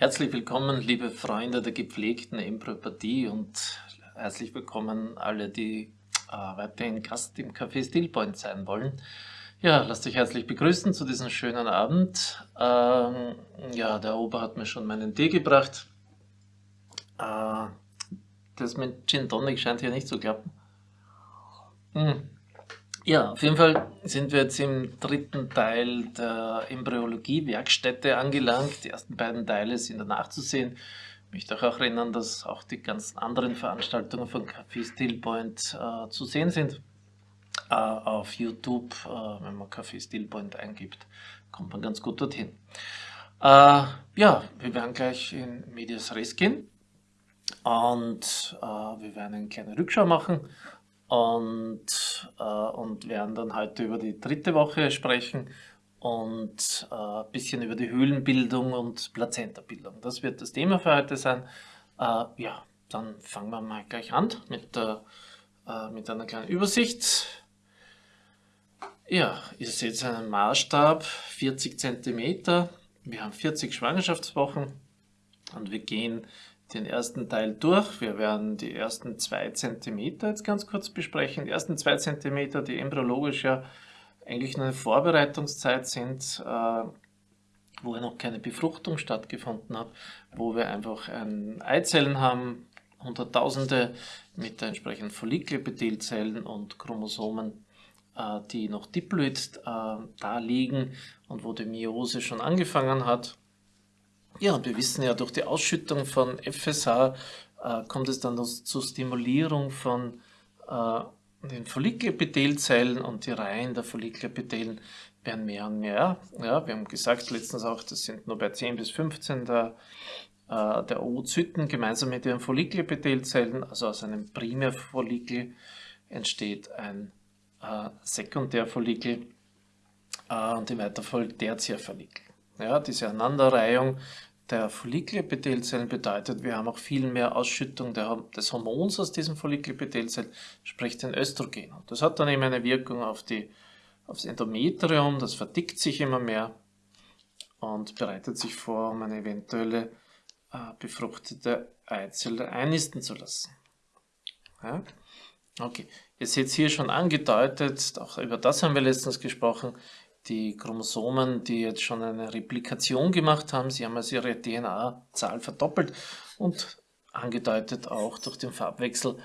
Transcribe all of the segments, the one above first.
Herzlich willkommen, liebe Freunde der gepflegten Embryopathie und herzlich willkommen alle, die äh, weiterhin Gast im Café Stillpoint sein wollen. Ja, lasst euch herzlich begrüßen zu diesem schönen Abend. Ähm, ja, der Ober hat mir schon meinen Tee gebracht. Äh, das mit Gin Tonic scheint hier nicht zu klappen. Hm. Ja, auf jeden Fall sind wir jetzt im dritten Teil der Embryologie-Werkstätte angelangt. Die ersten beiden Teile sind danach zu sehen. Ich möchte auch erinnern, dass auch die ganzen anderen Veranstaltungen von Café Stillpoint äh, zu sehen sind. Äh, auf YouTube, äh, wenn man Café Stillpoint eingibt, kommt man ganz gut dorthin. Äh, ja, wir werden gleich in Medias Res gehen und äh, wir werden eine kleine Rückschau machen und, äh, und werden dann heute über die dritte Woche sprechen und äh, ein bisschen über die Höhlenbildung und Plazentabildung. Das wird das Thema für heute sein. Äh, ja, dann fangen wir mal gleich an mit, der, äh, mit einer kleinen Übersicht. Ja, ihr seht einen Maßstab, 40 cm. Wir haben 40 Schwangerschaftswochen und wir gehen den ersten Teil durch. Wir werden die ersten zwei Zentimeter jetzt ganz kurz besprechen. Die ersten zwei Zentimeter, die embryologisch ja eigentlich nur eine Vorbereitungszeit sind, äh, wo ja noch keine Befruchtung stattgefunden hat, wo wir einfach ein Eizellen haben, Hunderttausende mit entsprechenden Follikelepithelzellen und Chromosomen, äh, die noch diploid äh, da liegen und wo die Meiose schon angefangen hat. Ja, und wir wissen ja, durch die Ausschüttung von FSH äh, kommt es dann zur Stimulierung von äh, den Follikelepithelzellen und die Reihen der Follikelepithelen werden mehr und mehr. Ja, wir haben gesagt letztens auch, das sind nur bei 10 bis 15 der, äh, der Oozyten gemeinsam mit ihren Follikelepithelzellen, also aus einem Primärfollikel entsteht ein äh, Sekundärfollikel äh, und im weiter folgt Tertiärfollikel. Ja, diese Aneinanderreihung der Follikelepithelzellen bedeutet, wir haben auch viel mehr Ausschüttung des Hormons aus diesen Follikelepithelzellen, sprich den Östrogen. Und das hat dann eben eine Wirkung auf die, aufs Endometrium, das verdickt sich immer mehr und bereitet sich vor, um eine eventuelle äh, befruchtete Eizelle einnisten zu lassen. Ja? Okay, ihr seht hier schon angedeutet, auch über das haben wir letztens gesprochen, die Chromosomen, die jetzt schon eine Replikation gemacht haben, sie haben also ihre DNA-Zahl verdoppelt und angedeutet auch durch den Farbwechsel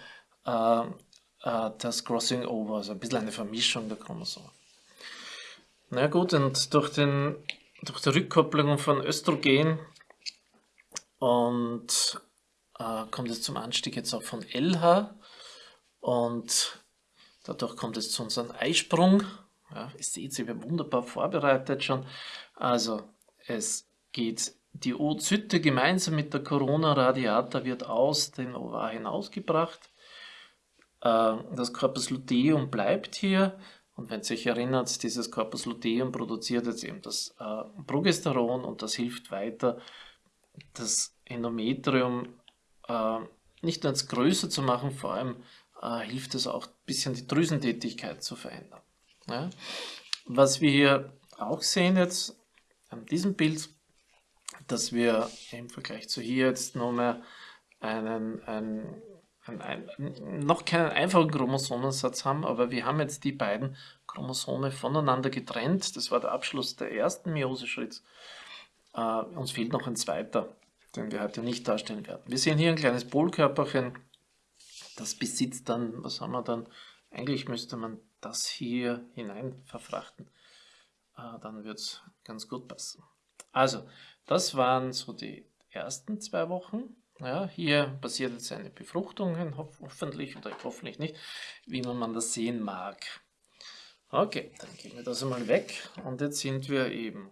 äh, äh, das Crossing Over, also ein bisschen eine Vermischung der Chromosomen. Na gut, und durch, den, durch die Rückkopplung von Östrogen und äh, kommt es zum Anstieg jetzt auch von LH und dadurch kommt es zu unserem Eisprung ja, ihr seht, sie wird wunderbar vorbereitet schon. Also es geht die Oozyte gemeinsam mit der Corona radiata wird aus dem Ovar hinausgebracht. Äh, das Corpus luteum bleibt hier und wenn ihr euch erinnert, dieses Corpus luteum produziert jetzt eben das äh, Progesteron und das hilft weiter, das Endometrium äh, nicht nur größer zu machen, vor allem hilft es auch ein bisschen die Drüsentätigkeit zu verändern. Ja. Was wir hier auch sehen jetzt an diesem Bild, dass wir im Vergleich zu hier jetzt nur mehr einen, einen, einen, einen, noch keinen einfachen Chromosomensatz haben, aber wir haben jetzt die beiden Chromosome voneinander getrennt. Das war der Abschluss der ersten Meioseschritts. Äh, uns fehlt noch ein zweiter, den wir heute nicht darstellen werden. Wir sehen hier ein kleines Polkörperchen, das besitzt dann, was haben wir dann? Eigentlich müsste man das hier hinein verfrachten, äh, dann wird es ganz gut passen. Also, das waren so die ersten zwei Wochen. Ja, hier passiert jetzt eine Befruchtung, hoffentlich oder hoffentlich nicht, wie man das sehen mag. Okay, dann gehen wir das einmal weg und jetzt sind wir eben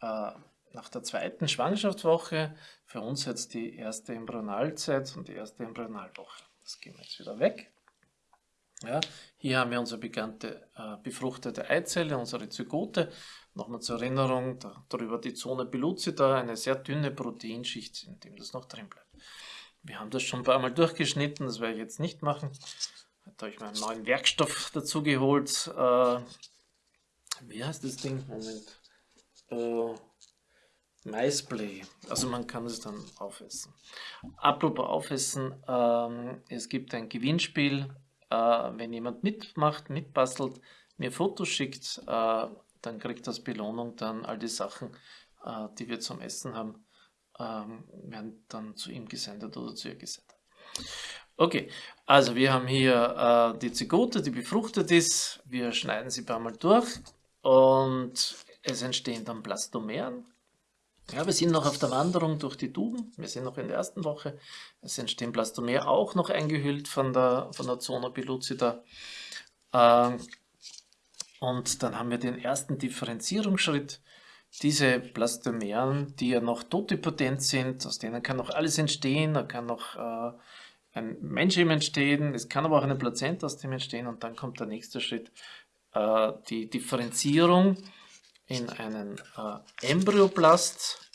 äh, nach der zweiten Schwangerschaftswoche, für uns jetzt die erste Embryonalzeit und die erste Embryonalwoche. Das gehen wir jetzt wieder weg. Ja, hier haben wir unsere bekannte äh, befruchtete Eizelle, unsere Zygote. Nochmal zur Erinnerung, da, darüber die Zone pellucida, eine sehr dünne Proteinschicht, in dem das noch drin bleibt. Wir haben das schon ein paar Mal durchgeschnitten, das werde ich jetzt nicht machen. Da habe ich meinen neuen Werkstoff dazu geholt. Äh, wie heißt das Ding? Moment. Äh, Maisplay. Also man kann es dann aufessen. Apropos aufessen, ähm, es gibt ein Gewinnspiel. Äh, wenn jemand mitmacht, mitbastelt, mir Fotos schickt, äh, dann kriegt das Belohnung dann all die Sachen, äh, die wir zum Essen haben, ähm, werden dann zu ihm gesendet oder zu ihr gesendet. Okay, also wir haben hier die Zygote, die befruchtet ist. Wir schneiden sie ein paar Mal durch und es entstehen dann Blastomeren. Ja, wir sind noch auf der Wanderung durch die Tuben. Wir sind noch in der ersten Woche. Es entstehen Blastomer auch noch eingehüllt von der, von der Zona pellucida. Ähm, und dann haben wir den ersten Differenzierungsschritt. Diese Blastomeren, die ja noch totipotent sind, aus denen kann noch alles entstehen, da kann noch äh, ein Mensch entstehen, es kann aber auch eine Plazenta aus dem entstehen und dann kommt der nächste Schritt, äh, die Differenzierung in einen äh, Embryoplast,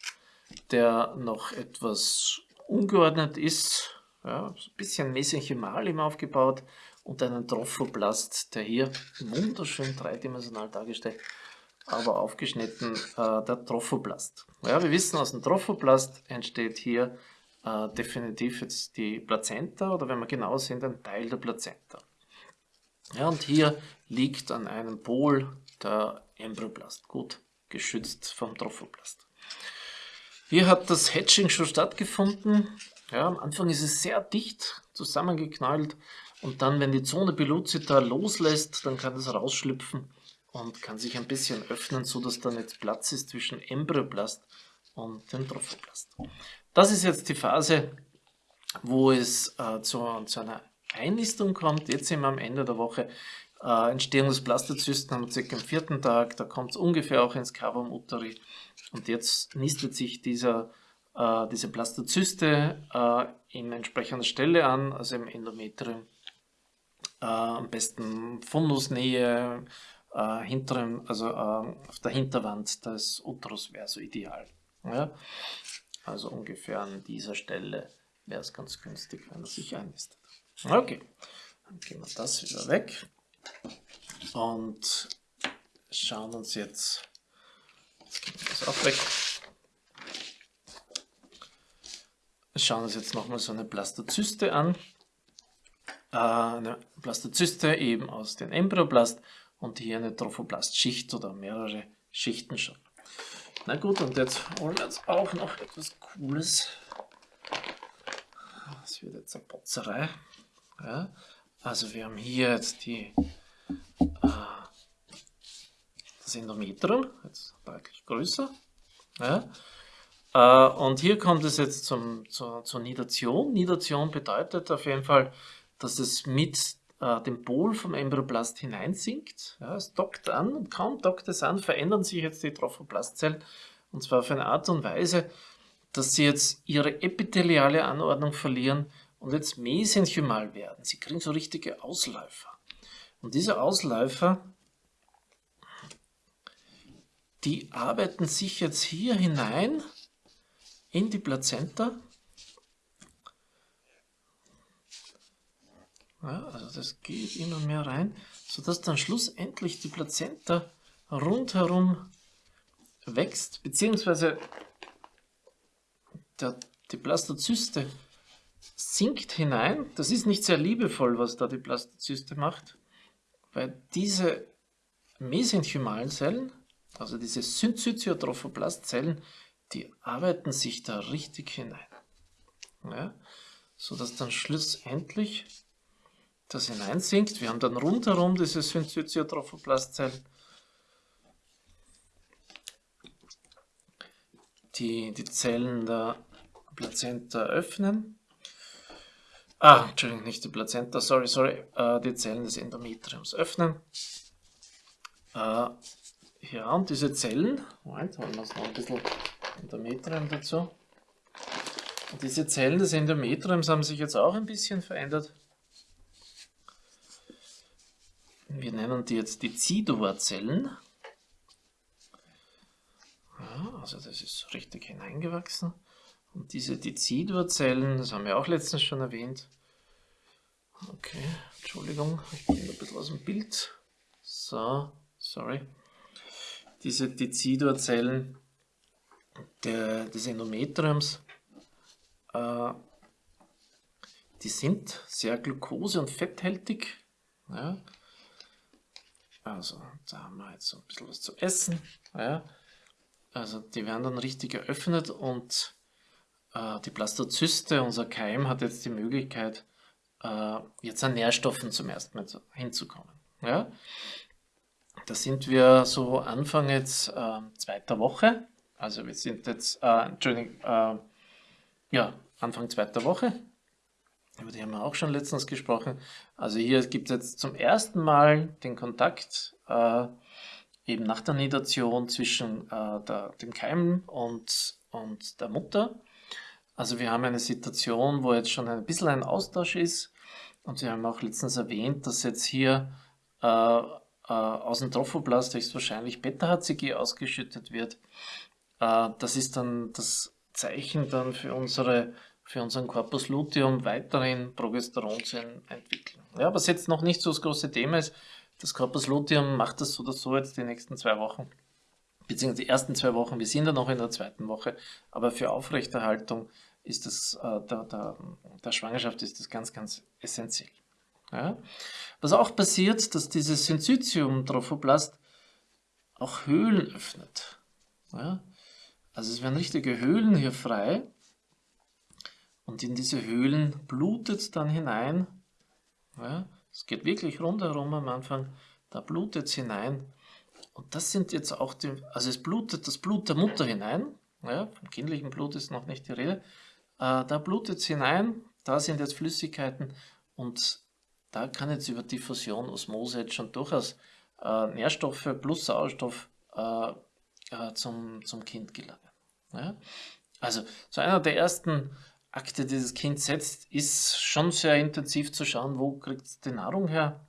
der noch etwas ungeordnet ist, ja, ein bisschen mesenchymal ihm aufgebaut und einen Trophoplast, der hier wunderschön dreidimensional dargestellt, aber aufgeschnitten, äh, der Trophoplast. Ja, wir wissen, aus dem Trophoplast entsteht hier äh, definitiv jetzt die Plazenta oder wenn wir genau sind, ein Teil der Plazenta. Ja, und hier liegt an einem Pol der Embryoplast, gut geschützt vom Trophoplast. Hier hat das Hatching schon stattgefunden. Ja, am Anfang ist es sehr dicht zusammengeknallt und dann, wenn die Zone pellucida loslässt, dann kann es rausschlüpfen und kann sich ein bisschen öffnen, sodass dann jetzt Platz ist zwischen Embryoplast und dem Trophoplast. Das ist jetzt die Phase, wo es äh, zu, zu, einer Einnistung kommt. Jetzt sind wir am Ende der Woche. Äh, Entstehung des Blastozysten haben wir circa am vierten Tag. Da kommt es ungefähr auch ins Cavum uteri. Und jetzt nistet sich dieser, äh, diese Blastozyste äh, in entsprechender Stelle an, also im Endometrium. Äh, am besten Fundusnähe, äh, hinteren, also äh, auf der Hinterwand des Uterus wäre so ideal. Ja? Also ungefähr an dieser Stelle wäre es ganz günstig, wenn er sich einnistet. Okay, dann gehen wir das wieder weg und schauen uns jetzt, das auch weg, schauen uns jetzt nochmal so eine Blastozyste an. Äh, eine Blastozyste eben aus dem Embryoblast und hier eine Trophoblastschicht oder mehrere Schichten schon. Na gut, und jetzt holen wir uns auch noch etwas Cooles. Das wird jetzt eine Potzerei. Ja, also wir haben hier jetzt die, äh, das Endometrium, jetzt deutlich größer. Ja, äh, und hier kommt es jetzt zum, zur, zur Nidation. Nidation bedeutet auf jeden Fall, dass es mit äh, den Pol vom Embryoplast hineinsinkt. Ja, es dockt an und kaum dockt es an, verändern sich jetzt die Trophoblastzellen und zwar auf eine Art und Weise, dass sie jetzt ihre epitheliale Anordnung verlieren und jetzt mesenchymal werden. Sie kriegen so richtige Ausläufer. Und diese Ausläufer, die arbeiten sich jetzt hier hinein in die Plazenta Ja, also das geht immer mehr rein, sodass dann schlussendlich die Plazenta rundherum wächst, beziehungsweise der, die Blastozyste sinkt hinein. Das ist nicht sehr liebevoll, was da die Blastozyste macht, weil diese mesenchymalen Zellen, also diese Syncytiotrophoblastzellen, die arbeiten sich da richtig hinein. Ja, sodass dann schlussendlich das hineinsinkt. Wir haben dann rundherum diese Syncytiotrophoblast-Zellen, die die Zellen der Plazenta öffnen. Ah, Entschuldigung, nicht die Plazenta, sorry, sorry, äh, die Zellen des Endometriums öffnen. Äh, ja, und diese Zellen, Moment, holen wir uns noch ein bisschen Endometrium dazu. Und diese Zellen des Endometriums haben sich jetzt auch ein bisschen verändert. Wir nennen die jetzt die Zidua-Zellen. Ja, also das ist richtig hineingewachsen. Und diese Decidua-Zellen, das haben wir auch letztens schon erwähnt. Okay, Entschuldigung, ich bin ein bisschen aus dem Bild. So, sorry. Diese Decidua-Zellen, der, des Endometriums, äh, die sind sehr glucose- und fetthältig. Ja. Also, da haben wir jetzt so ein bisschen was zu essen. Ja. Also, die werden dann richtig geöffnet und die Blastozyste, unser Keim, hat jetzt die Möglichkeit, äh, jetzt an Nährstoffen zum ersten Mal hinzukommen. Ja. Da sind wir so Anfang jetzt äh, zweiter Woche. Also wir sind jetzt, äh, Entschuldigung, äh, ja, Anfang zweiter Woche. Über die haben wir auch schon letztens gesprochen. Also hier gibt es jetzt zum ersten Mal den Kontakt äh, eben nach der Nidation zwischen äh, der, dem Keim und, und der Mutter. Also wir haben eine Situation, wo jetzt schon ein bisschen ein Austausch ist. Und Sie haben auch letztens erwähnt, dass jetzt hier äh, äh, aus dem Trophoblast höchstwahrscheinlich Beta-HCG ausgeschüttet wird. Äh, das ist dann das Zeichen dann für, unsere, für unseren Corpus luteum weiterhin Progesteron zu entwickeln. Ja, was jetzt noch nicht so das große Thema ist, das Corpus luteum macht das so oder so jetzt die nächsten zwei Wochen, beziehungsweise die ersten zwei Wochen, wir sind ja noch in der zweiten Woche, aber für Aufrechterhaltung ist das, äh, der, der, der Schwangerschaft ist das ganz, ganz essentiell. Ja? Was auch passiert, dass dieses Syncytium-Trophoblast auch Höhlen öffnet. Ja? Also es werden richtige Höhlen hier frei und in diese Höhlen blutet dann hinein. Ja? Es geht wirklich rundherum am Anfang, da blutet es hinein. Und das sind jetzt auch die, also es blutet das Blut der Mutter hinein, ja, vom kindlichen Blut ist noch nicht die Rede, äh, da blutet es hinein, da sind jetzt Flüssigkeiten und da kann jetzt über Diffusion, Osmose jetzt schon durchaus äh, Nährstoffe plus Sauerstoff äh, äh, zum, zum Kind gelangen. Ja? Also so einer der ersten Akte, die das Kind setzt, ist schon sehr intensiv zu schauen, wo kriegt es die Nahrung her.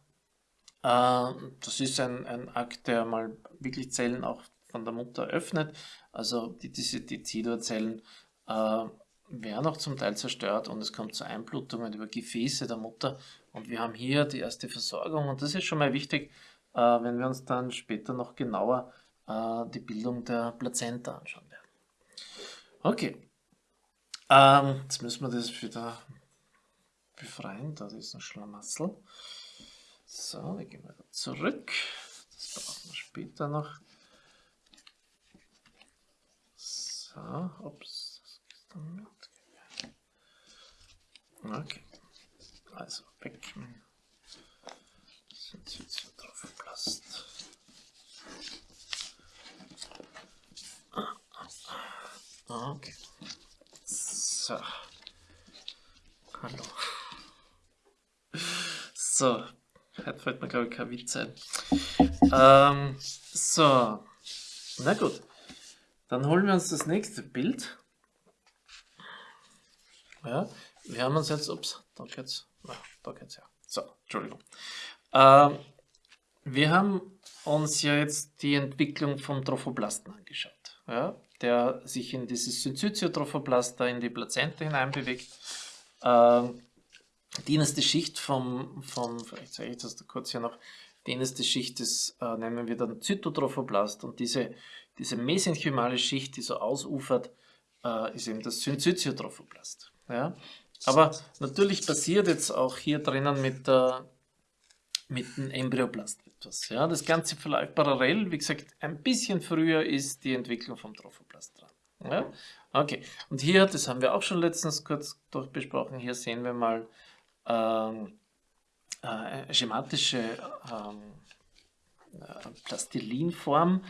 Äh, das ist ein, ein Akt, der mal wirklich Zellen auch von der Mutter öffnet. Also die, diese Dezidorzellen äh, werden auch zum Teil zerstört und es kommt zu Einblutungen über Gefäße der Mutter. Und wir haben hier die erste Versorgung und das ist schon mal wichtig, äh, wenn wir uns dann später noch genauer äh, die Bildung der Plazenta anschauen werden. Okay, ähm, jetzt müssen wir das wieder befreien, da ist ein Schlamassel. So, wir gehen wieder zurück, das brauchen wir später noch. So, ups, das ist dann Okay, also weg. Sind jetzt hier drauf Plast. Okay. So. Hallo. So. Heute fällt mir, glaube ich, kein Witz ein. Ähm, so. Na gut. Dann holen wir uns das nächste Bild. Ja, wir haben uns jetzt, ups, da geht's, da geht's ja. So, Entschuldigung. Ähm, wir haben uns ja jetzt die Entwicklung vom Trophoblasten angeschaut. Ja, der sich in dieses Syncytiotrophoblast da in die Plazenta hineinbewegt. Ähm, die innerste Schicht vom, vom, vielleicht zeige ich das da kurz hier noch, die innerste Schicht des, äh, nennen wir dann Zytotrophoblast und diese, diese mesenchymale Schicht, die so ausufert, äh, ist eben das Syncytiotrophoblast. Ja? Aber natürlich passiert jetzt auch hier drinnen mit, der, mit dem Embryoblast etwas. Ja? Das Ganze verläuft parallel, wie gesagt, ein bisschen früher ist die Entwicklung vom Trophoblast dran. Ja? Okay, und hier, das haben wir auch schon letztens kurz durchbesprochen, hier sehen wir mal ähm, äh, schematische ähm, äh, Plastilinform,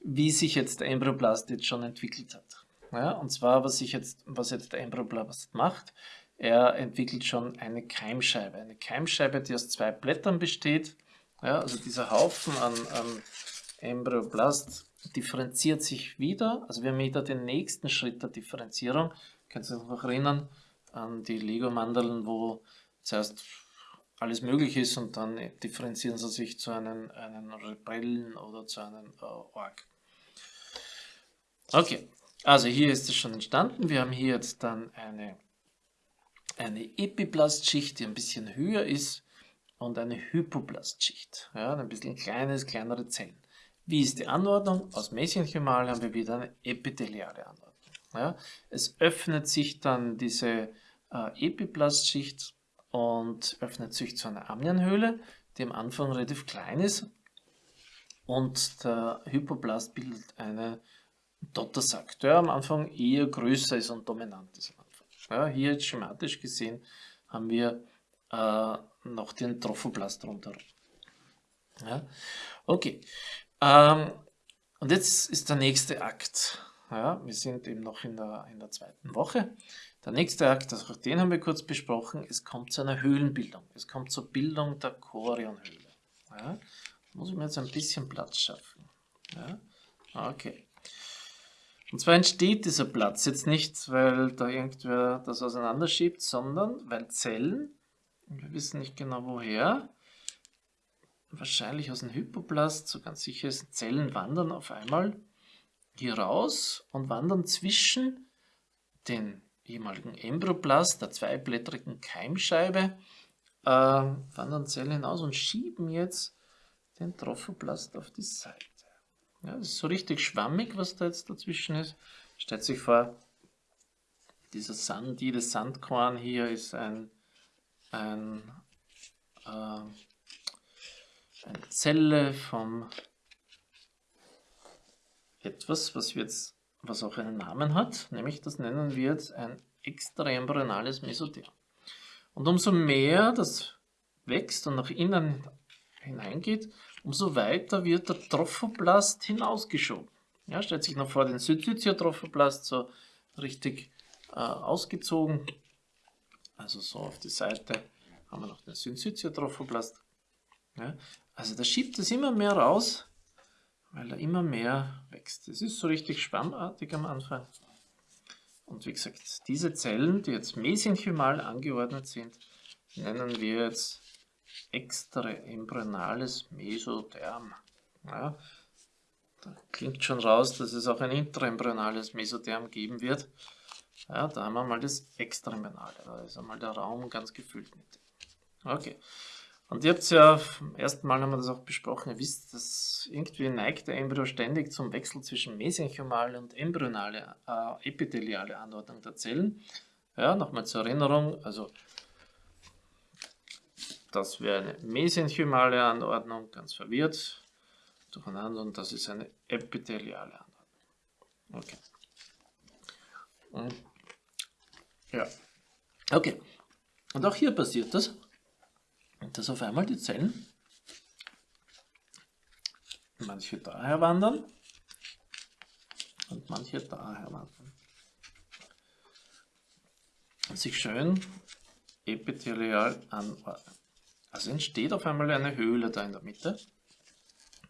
wie sich jetzt der Embryoblast jetzt schon entwickelt hat. Ja, und zwar, was, ich jetzt, was jetzt der Embryoblast macht, er entwickelt schon eine Keimscheibe. Eine Keimscheibe, die aus zwei Blättern besteht. Ja, also dieser Haufen an, an Embryoblast differenziert sich wieder. Also wir haben wieder den nächsten Schritt der Differenzierung. Könnt ihr euch noch erinnern an die Lego-Mandeln, wo zuerst alles möglich ist und dann differenzieren sie sich zu einem, einem Rebellen oder zu einem äh, Org. Okay, also hier ist es schon entstanden. Wir haben hier jetzt dann eine, eine Epiplastschicht, die ein bisschen höher ist und eine Hypoplastschicht. Ja, ein bisschen kleines, kleinere Zellen. Wie ist die Anordnung? Aus Mesenchymal haben wir wieder eine epitheliale Anordnung. Ja, es öffnet sich dann diese äh, Epiplastschicht und öffnet sich zu einer Amnienhöhle, die am Anfang relativ klein ist und der Hypoblast bildet einen Dottersack, der am Anfang eher größer ist und dominant ist. Ja, hier jetzt schematisch gesehen haben wir äh, noch den Trophoblast rundherum. Ja, okay. Ähm, und jetzt ist der nächste Akt. Ja, wir sind eben noch in der, in der zweiten Woche. Der nächste Akt, also den haben wir kurz besprochen, es kommt zu einer Höhlenbildung. Es kommt zur Bildung der Chorionhöhle. Ja, muss ich mir jetzt ein bisschen Platz schaffen. Ja, okay. Und zwar entsteht dieser Platz jetzt nicht, weil da irgendwer das auseinanderschiebt, sondern weil Zellen, wir wissen nicht genau woher, wahrscheinlich aus dem Hypoplast, so ganz sicher ist, Zellen wandern auf einmal hier raus und wandern zwischen den ehemaligen Embryoplast, der zweiblättrigen Keimscheibe, äh, Zellen hinaus und schieben jetzt den Trophoplast auf die Seite. Ja, das ist so richtig schwammig, was da jetzt dazwischen ist. Stellt sich vor, dieser Sand, jedes Sandkorn hier ist ein, ein, äh, eine Zelle vom etwas, was wir jetzt, was auch einen Namen hat, nämlich das nennen wir jetzt ein extraembryonales Mesotherm. Und umso mehr das wächst und nach innen hineingeht, umso weiter wird der Trophoblast hinausgeschoben. Ja, stellt sich noch vor den Syncytiotrophoblast so richtig äh, ausgezogen. Also so auf die Seite haben wir noch den Syncytiotrophoblast. Ja, also da schiebt es immer mehr raus, weil er immer mehr wächst. Es ist so richtig schwammartig am Anfang. Und wie gesagt, diese Zellen, die jetzt mesenchymal angeordnet sind, nennen wir jetzt extraembryonales Mesotherm. Ja, da klingt schon raus, dass es auch ein intraembryonales Mesotherm geben wird. Ja, da haben wir mal das Extraembryonale, da ist einmal der Raum ganz gefüllt mit. Okay. Und ihr habt ja, beim ersten Mal haben wir das auch besprochen, ihr wisst, dass irgendwie neigt der Embryo ständig zum Wechsel zwischen mesenchymale und embryonale, äh, epitheliale Anordnung der Zellen. Ja, nochmal zur Erinnerung, also das wäre eine mesenchymale Anordnung, ganz verwirrt durcheinander und das ist eine epitheliale Anordnung. Okay. Und, ja. Okay. Und auch hier passiert das, dass auf einmal die Zellen manche daher wandern und manche daher wandern. Und sich schön epithelial anordnen. Also entsteht auf einmal eine Höhle da in der Mitte,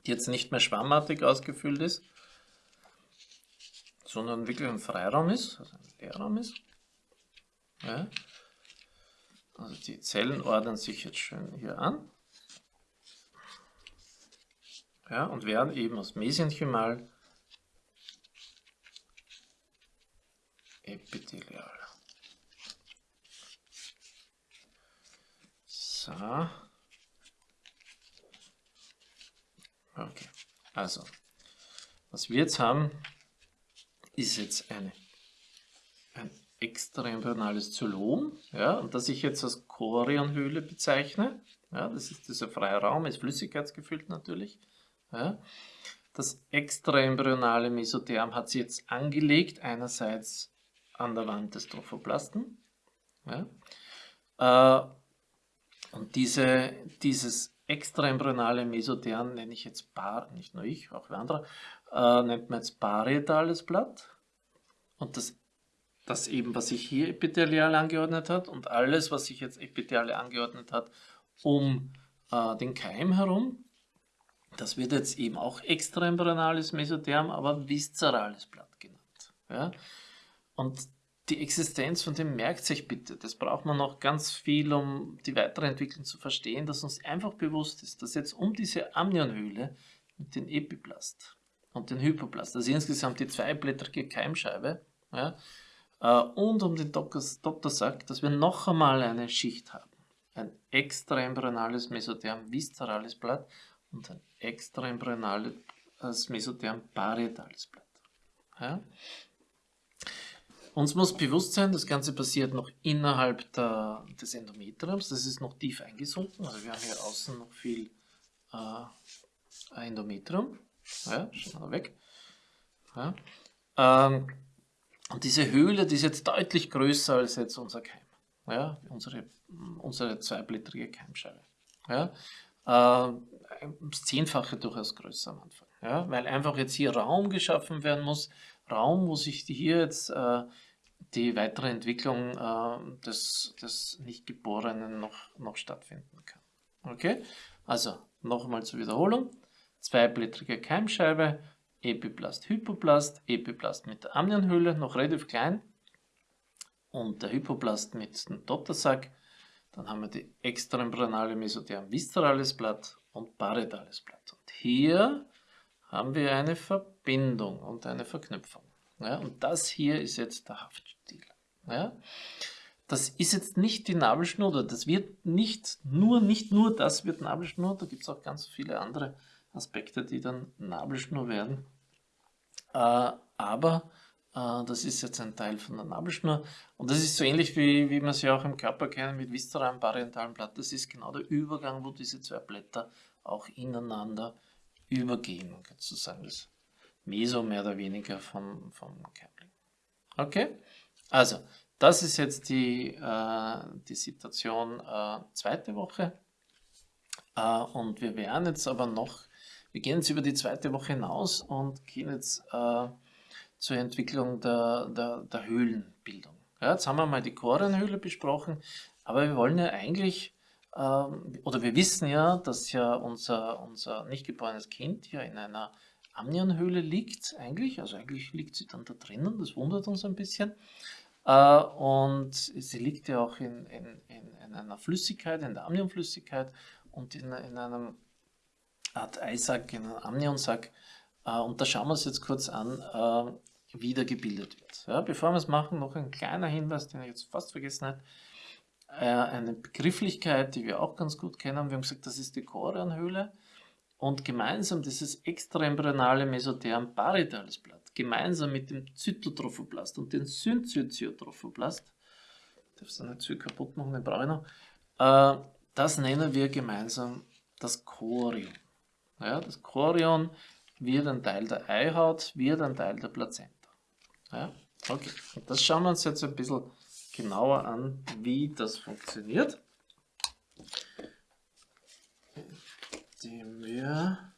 die jetzt nicht mehr schwammartig ausgefüllt ist, sondern wirklich ein Freiraum ist, also ein Leerraum ist. Ja. Also die Zellen ordnen sich jetzt schön hier an. Ja, und werden eben aus Mesenchymal epithelial. So. Okay. Also, was wir jetzt haben, ist jetzt eine, ein extraembryonales Zylom, ja, das ich jetzt als Chorionhöhle bezeichne. Ja, das ist dieser freie Raum, ist flüssigkeitsgefüllt natürlich. Ja. Das extraembryonale Mesotherm hat sich jetzt angelegt, einerseits an der Wand des Trophoplasten. Ja. Äh, und diese, dieses extraembryonale Mesotherm nenne ich jetzt Bar, nicht nur ich, auch andere, äh, nennt man jetzt parietales Blatt. Und das, das eben, was sich hier epithelial angeordnet hat und alles, was sich jetzt epithelial angeordnet hat, um äh, den Keim herum, das wird jetzt eben auch extraembryonales Mesotherm, aber viszerales Blatt genannt. Ja? Und die Existenz von dem merkt sich bitte. Das braucht man noch ganz viel, um die weitere Entwicklung zu verstehen, dass uns einfach bewusst ist, dass jetzt um diese Amnionhöhle mit dem Epiplast und den Hypoplast, also insgesamt die zweiblättrige Keimscheibe, ja, und um den Dottersack, dass wir noch einmal eine Schicht haben. Ein extraembryonales Mesotherm viszerales Blatt und ein extraembryonales Mesotherm parietales Blatt. Ja. uns muss bewusst sein, das Ganze passiert noch innerhalb der, des Endometriums, das ist noch tief eingesunken, also wir haben hier außen noch viel äh, Endometrium, ja, schauen wir weg. Ja. Ähm, und diese Höhle, die ist jetzt deutlich größer als jetzt unser Keim, ja, unsere, unsere zweiblättrige Keimscheibe. Ja. Äh, das Zehnfache durchaus größer am Anfang, ja, weil einfach jetzt hier Raum geschaffen werden muss, Raum, wo sich hier jetzt äh, die weitere Entwicklung äh, des, des Nichtgeborenen noch, noch stattfinden kann. Okay, also nochmal zur Wiederholung. Zweiblättrige Keimscheibe, Epiplast, Hypoplast, Epiplast mit der Amnionhöhle, noch relativ klein und der Hypoplast mit dem Dottersack. Dann haben wir die extraembryonale Mesotherm viszerales Blatt und parietales Blatt. Und hier haben wir eine Verbindung und eine Verknüpfung. Ja, und das hier ist jetzt der Haftstil. Ja. Das ist jetzt nicht die Nabelschnur, oder das wird nicht nur, nicht nur das wird Nabelschnur, da gibt es auch ganz viele andere Aspekte, die dann Nabelschnur werden. Äh, aber äh, das ist jetzt ein Teil von der Nabelschnur und das ist so ähnlich wie, wie man sie auch im Körper kennen mit viszeralem parientalen Blatt. Das ist genau der Übergang, wo diese zwei Blätter auch ineinander übergehen, sozusagen das Meso mehr oder weniger vom, vom Keimling. Okay, also das ist jetzt die, äh, die Situation äh, zweite Woche äh, und wir werden jetzt aber noch, wir gehen jetzt über die zweite Woche hinaus und gehen jetzt äh, zur Entwicklung der, der, der Höhlenbildung. Ja, jetzt haben wir mal die Chorianhöhle besprochen, aber wir wollen ja eigentlich ähm, oder wir wissen ja, dass ja unser, unser nicht geborenes Kind ja in einer Amnionhöhle liegt eigentlich, also eigentlich liegt sie dann da drinnen, das wundert uns ein bisschen. Äh, und sie liegt ja auch in, in, in, in einer Flüssigkeit, in der Amnionflüssigkeit und in, in einem Art Eisack, in einem Amnionsack. Äh, und da schauen wir uns jetzt kurz an, äh, wie der gebildet wird. Ja, bevor wir es machen, noch ein kleiner Hinweis, den ich jetzt fast vergessen habe. Eine Begrifflichkeit, die wir auch ganz gut kennen. Wir haben gesagt, das ist die Chorianhöhle und gemeinsam dieses extraembryonale Mesotherm parietales Blatt, gemeinsam mit dem Zytotrophoblast und dem Syncytiotrophoblast, darf es nicht zu kaputt machen, den brauche ich noch, äh, das nennen wir gemeinsam das Chorion. Ja, das Chorion wird ein Teil der Eihaut, wird ein Teil der Plazenta. Ja, okay, das schauen wir uns jetzt ein bisschen genauer an, wie das funktioniert indem wir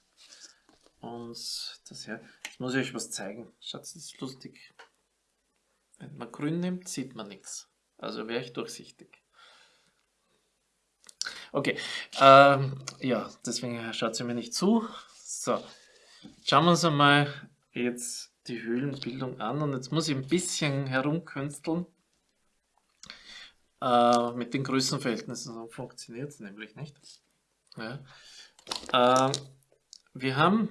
uns das her. Jetzt muss ich euch was zeigen. Schaut, das ist lustig. Wenn man grün nimmt, sieht man nichts. Also wäre ich durchsichtig. Okay, ähm, ja, deswegen schaut sie mir nicht zu. So, schauen wir uns einmal jetzt die Höhlenbildung an und jetzt muss ich ein bisschen herumkünsteln. Äh, mit den Größenverhältnissen funktioniert es nämlich nicht. Ja. Äh, wir haben,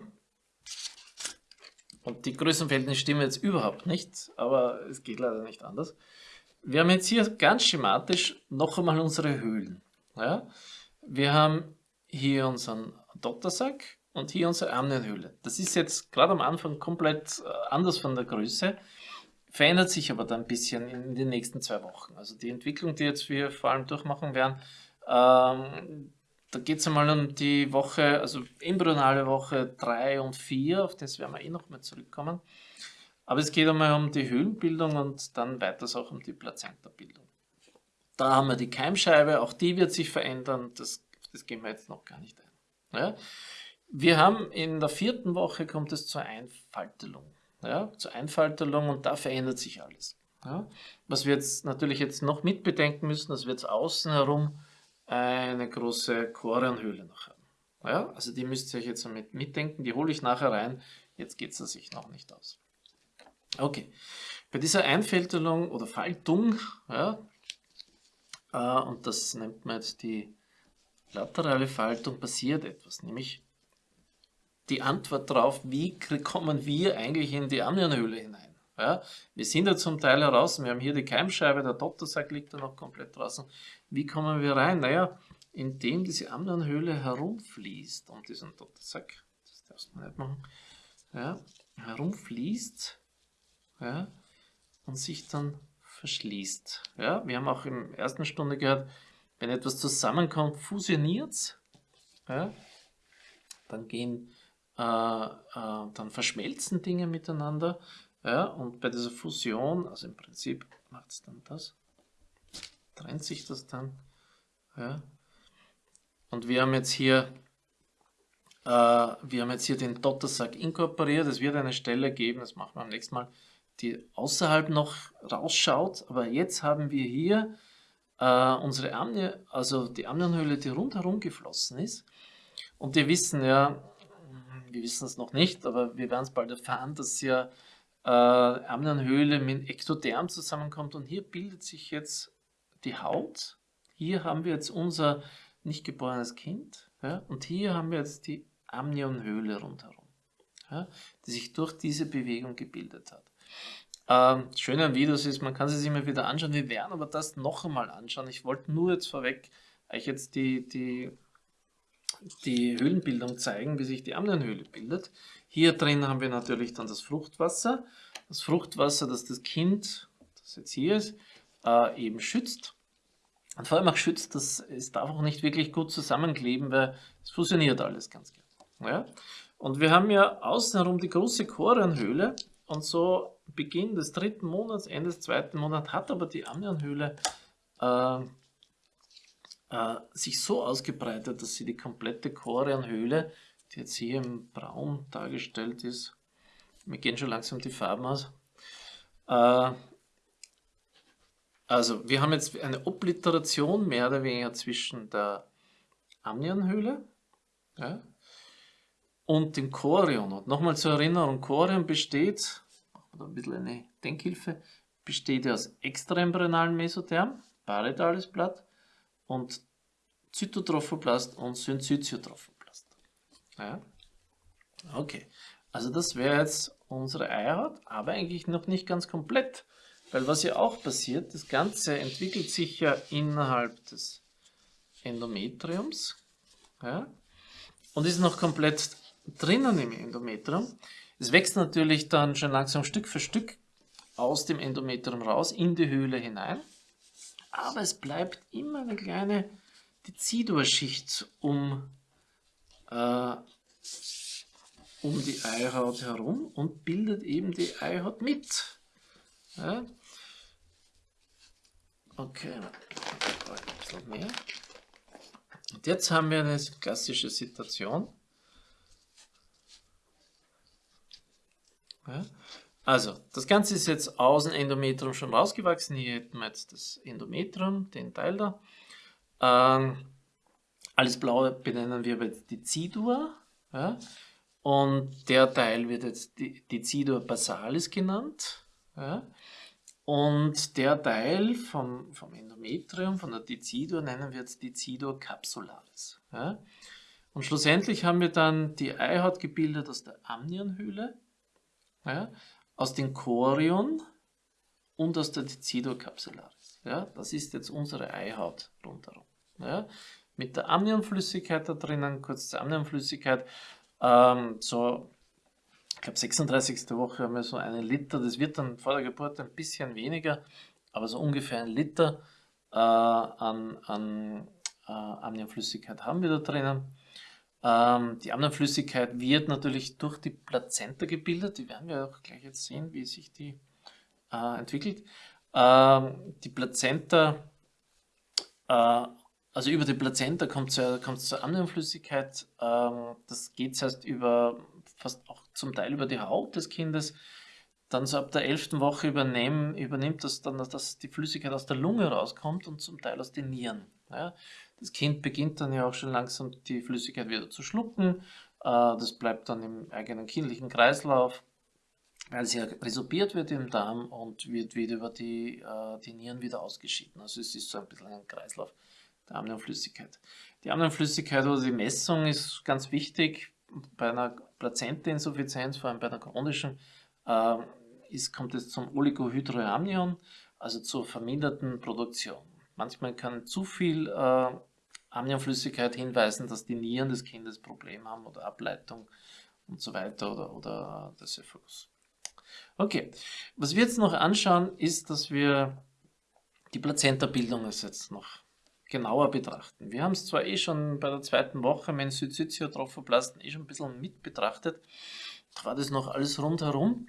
und die Größenverhältnisse stimmen jetzt überhaupt nicht, aber es geht leider nicht anders. Wir haben jetzt hier ganz schematisch noch einmal unsere Höhlen. Ja? Wir haben hier unseren Dottersack und hier unsere Amnienhöhle. Das ist jetzt gerade am Anfang komplett äh, anders von der Größe, verändert sich aber dann ein bisschen in den nächsten zwei Wochen. Also die Entwicklung, die jetzt wir vor allem durchmachen werden, ähm, da geht es einmal um die Woche, also embryonale Woche 3 und 4, auf das werden wir eh noch mal zurückkommen. Aber es geht einmal um die Höhlenbildung und dann weiters auch um die Plazentabildung. Da haben wir die Keimscheibe, auch die wird sich verändern, das, das gehen wir jetzt noch gar nicht ein. Ja? Wir haben in der vierten Woche kommt es zur Einfaltelung. Ja? Zur Einfaltelung und da verändert sich alles. Ja? Was wir jetzt natürlich jetzt noch mitbedenken müssen, dass wir jetzt außen herum eine große Chorianhöhle noch haben. Ja, also die müsst ihr euch jetzt mit mitdenken, die hole ich nachher rein, jetzt geht es sich noch nicht aus. Okay, bei dieser Einfältelung oder Faltung, ja, und das nennt man jetzt die laterale Faltung, passiert etwas, nämlich die Antwort darauf, wie kommen wir eigentlich in die Amnionhöhle hinein. Ja, wir sind ja zum Teil heraus, wir haben hier die Keimscheibe, der Dottersack liegt da noch komplett draußen. Wie kommen wir rein? Naja, indem diese Amnionhöhle herumfließt um diesen Dottersack, das darfst du nicht machen, ja, herumfließt, ja, und sich dann verschließt. Ja, wir haben auch in der ersten Stunde gehört, wenn etwas zusammenkommt, fusioniert es. Ja, dann äh, äh, dann verschmelzen Dinge miteinander. Ja, und bei dieser Fusion, also im Prinzip macht es dann das, trennt sich das dann. Ja. Und wir haben jetzt hier äh, wir haben jetzt hier den Dottersack inkorporiert. Es wird eine Stelle geben, das machen wir am nächsten Mal, die außerhalb noch rausschaut. Aber jetzt haben wir hier äh, unsere Amnie, also die Amnionhöhle, die rundherum geflossen ist. Und wir wissen ja, wir wissen es noch nicht, aber wir werden es bald erfahren, dass ja äh, Amnionhöhle mit Ektoderm zusammenkommt. Und hier bildet sich jetzt die Haut. Hier haben wir jetzt unser nicht geborenes Kind. Ja, und hier haben wir jetzt die Amnionhöhle rundherum, ja, die sich durch diese Bewegung gebildet hat. Ähm, das Schöne an Videos ist, man kann sie sich immer wieder anschauen. Wir werden aber das noch einmal anschauen. Ich wollte nur jetzt vorweg euch jetzt die, die, die Höhlenbildung zeigen, wie sich die Amnionhöhle bildet. Hier drin haben wir natürlich dann das Fruchtwasser. Das Fruchtwasser, das das Kind, das jetzt hier ist, äh, eben schützt. Und vor allem auch schützt, dass es darf auch nicht wirklich gut zusammenkleben, weil es fusioniert alles ganz gerne. Ja? Und wir haben ja außenherum die große Chorionhöhle und so Beginn des dritten Monats, Ende des zweiten Monats hat aber die Amnionhöhle äh, äh, sich so ausgebreitet, dass sie die komplette Chorionhöhle, die jetzt hier im Braun dargestellt ist, mir gehen schon langsam die Farben aus, äh, also wir haben jetzt eine Obliteration mehr oder weniger zwischen der Amnionhöhle ja, und dem Chorion. Und nochmal zur Erinnerung, Chorion besteht, wir ein bisschen eine Denkhilfe, besteht aus extraembryonalen Mesotherm, parietales Blatt und Zytotrophoblast und Syncytiotrophoblast. Ja? Okay, also das wäre jetzt unsere Eierhaut, aber eigentlich noch nicht ganz komplett. Weil was ja auch passiert, das Ganze entwickelt sich ja innerhalb des Endometriums ja, und ist noch komplett drinnen im Endometrium. Es wächst natürlich dann schon langsam Stück für Stück aus dem Endometrium raus in die Höhle hinein. Aber es bleibt immer eine kleine Dezidurschicht um, äh, um die Eihaut herum und bildet eben die Eihaut mit. Ja? Okay, bisschen mehr. Und jetzt haben wir eine klassische Situation. Ja. Also, das Ganze ist jetzt aus dem Endometrium schon rausgewachsen. Hier hätten wir jetzt das Endometrium, den Teil da. Ähm, alles Blaue benennen wir jetzt Decidua. Ja. Und der Teil wird jetzt Decidua basalis genannt. Ja. Und der Teil vom, vom Endometrium, von der Decidua, nennen wir jetzt Decidua capsularis. Ja. Und schlussendlich haben wir dann die Eihaut gebildet aus der Amnionhöhle ja, aus den Chorion und aus der Decido capsularis. Ja, das ist jetzt unsere Eihaut rundherum. Ja, mit der Amnionflüssigkeit da drinnen, kurz zur Amnionflüssigkeit, ähm, so, ich glaube 36. Woche haben wir so einen Liter, das wird dann vor der Geburt ein bisschen weniger, aber so ungefähr ein Liter äh, an, an äh, Amnionflüssigkeit haben wir da drinnen. Ähm, die Amnionflüssigkeit wird natürlich durch die Plazenta gebildet. Die werden wir auch gleich jetzt sehen, wie sich die äh, entwickelt. Ähm, die Plazenta, äh, also über die Plazenta kommt es zur Amnionflüssigkeit. Ähm, das geht zuerst über, fast auch zum Teil über die Haut des Kindes. Dann so ab der 11. Woche übernehmen, übernimmt das dann, dass die Flüssigkeit aus der Lunge rauskommt und zum Teil aus den Nieren. Ja. Das Kind beginnt dann ja auch schon langsam die Flüssigkeit wieder zu schlucken. Äh, das bleibt dann im eigenen kindlichen Kreislauf, weil sie ja resorbiert wird im Darm und wird wieder über die, äh, die Nieren wieder ausgeschieden. Also es ist so ein bisschen ein Kreislauf der Amnionflüssigkeit. Die Amnionflüssigkeit oder die Messung ist ganz wichtig. Bei einer Plazentainsuffizienz, vor allem bei einer chronischen, äh, ist, kommt es zum Oligohydroamnion, also zur verminderten Produktion. Manchmal kann zu viel Amnionflüssigkeit hinweisen, dass die Nieren des Kindes Probleme haben oder Ableitung und so weiter oder, oder das Ephagus. Okay, was wir jetzt noch anschauen, ist, dass wir die Plazenta-Bildung jetzt noch genauer betrachten. Wir haben es zwar eh schon bei der zweiten Woche mit Südsyziotrophoplasten eh schon ein bisschen mit betrachtet, da war das noch alles rundherum.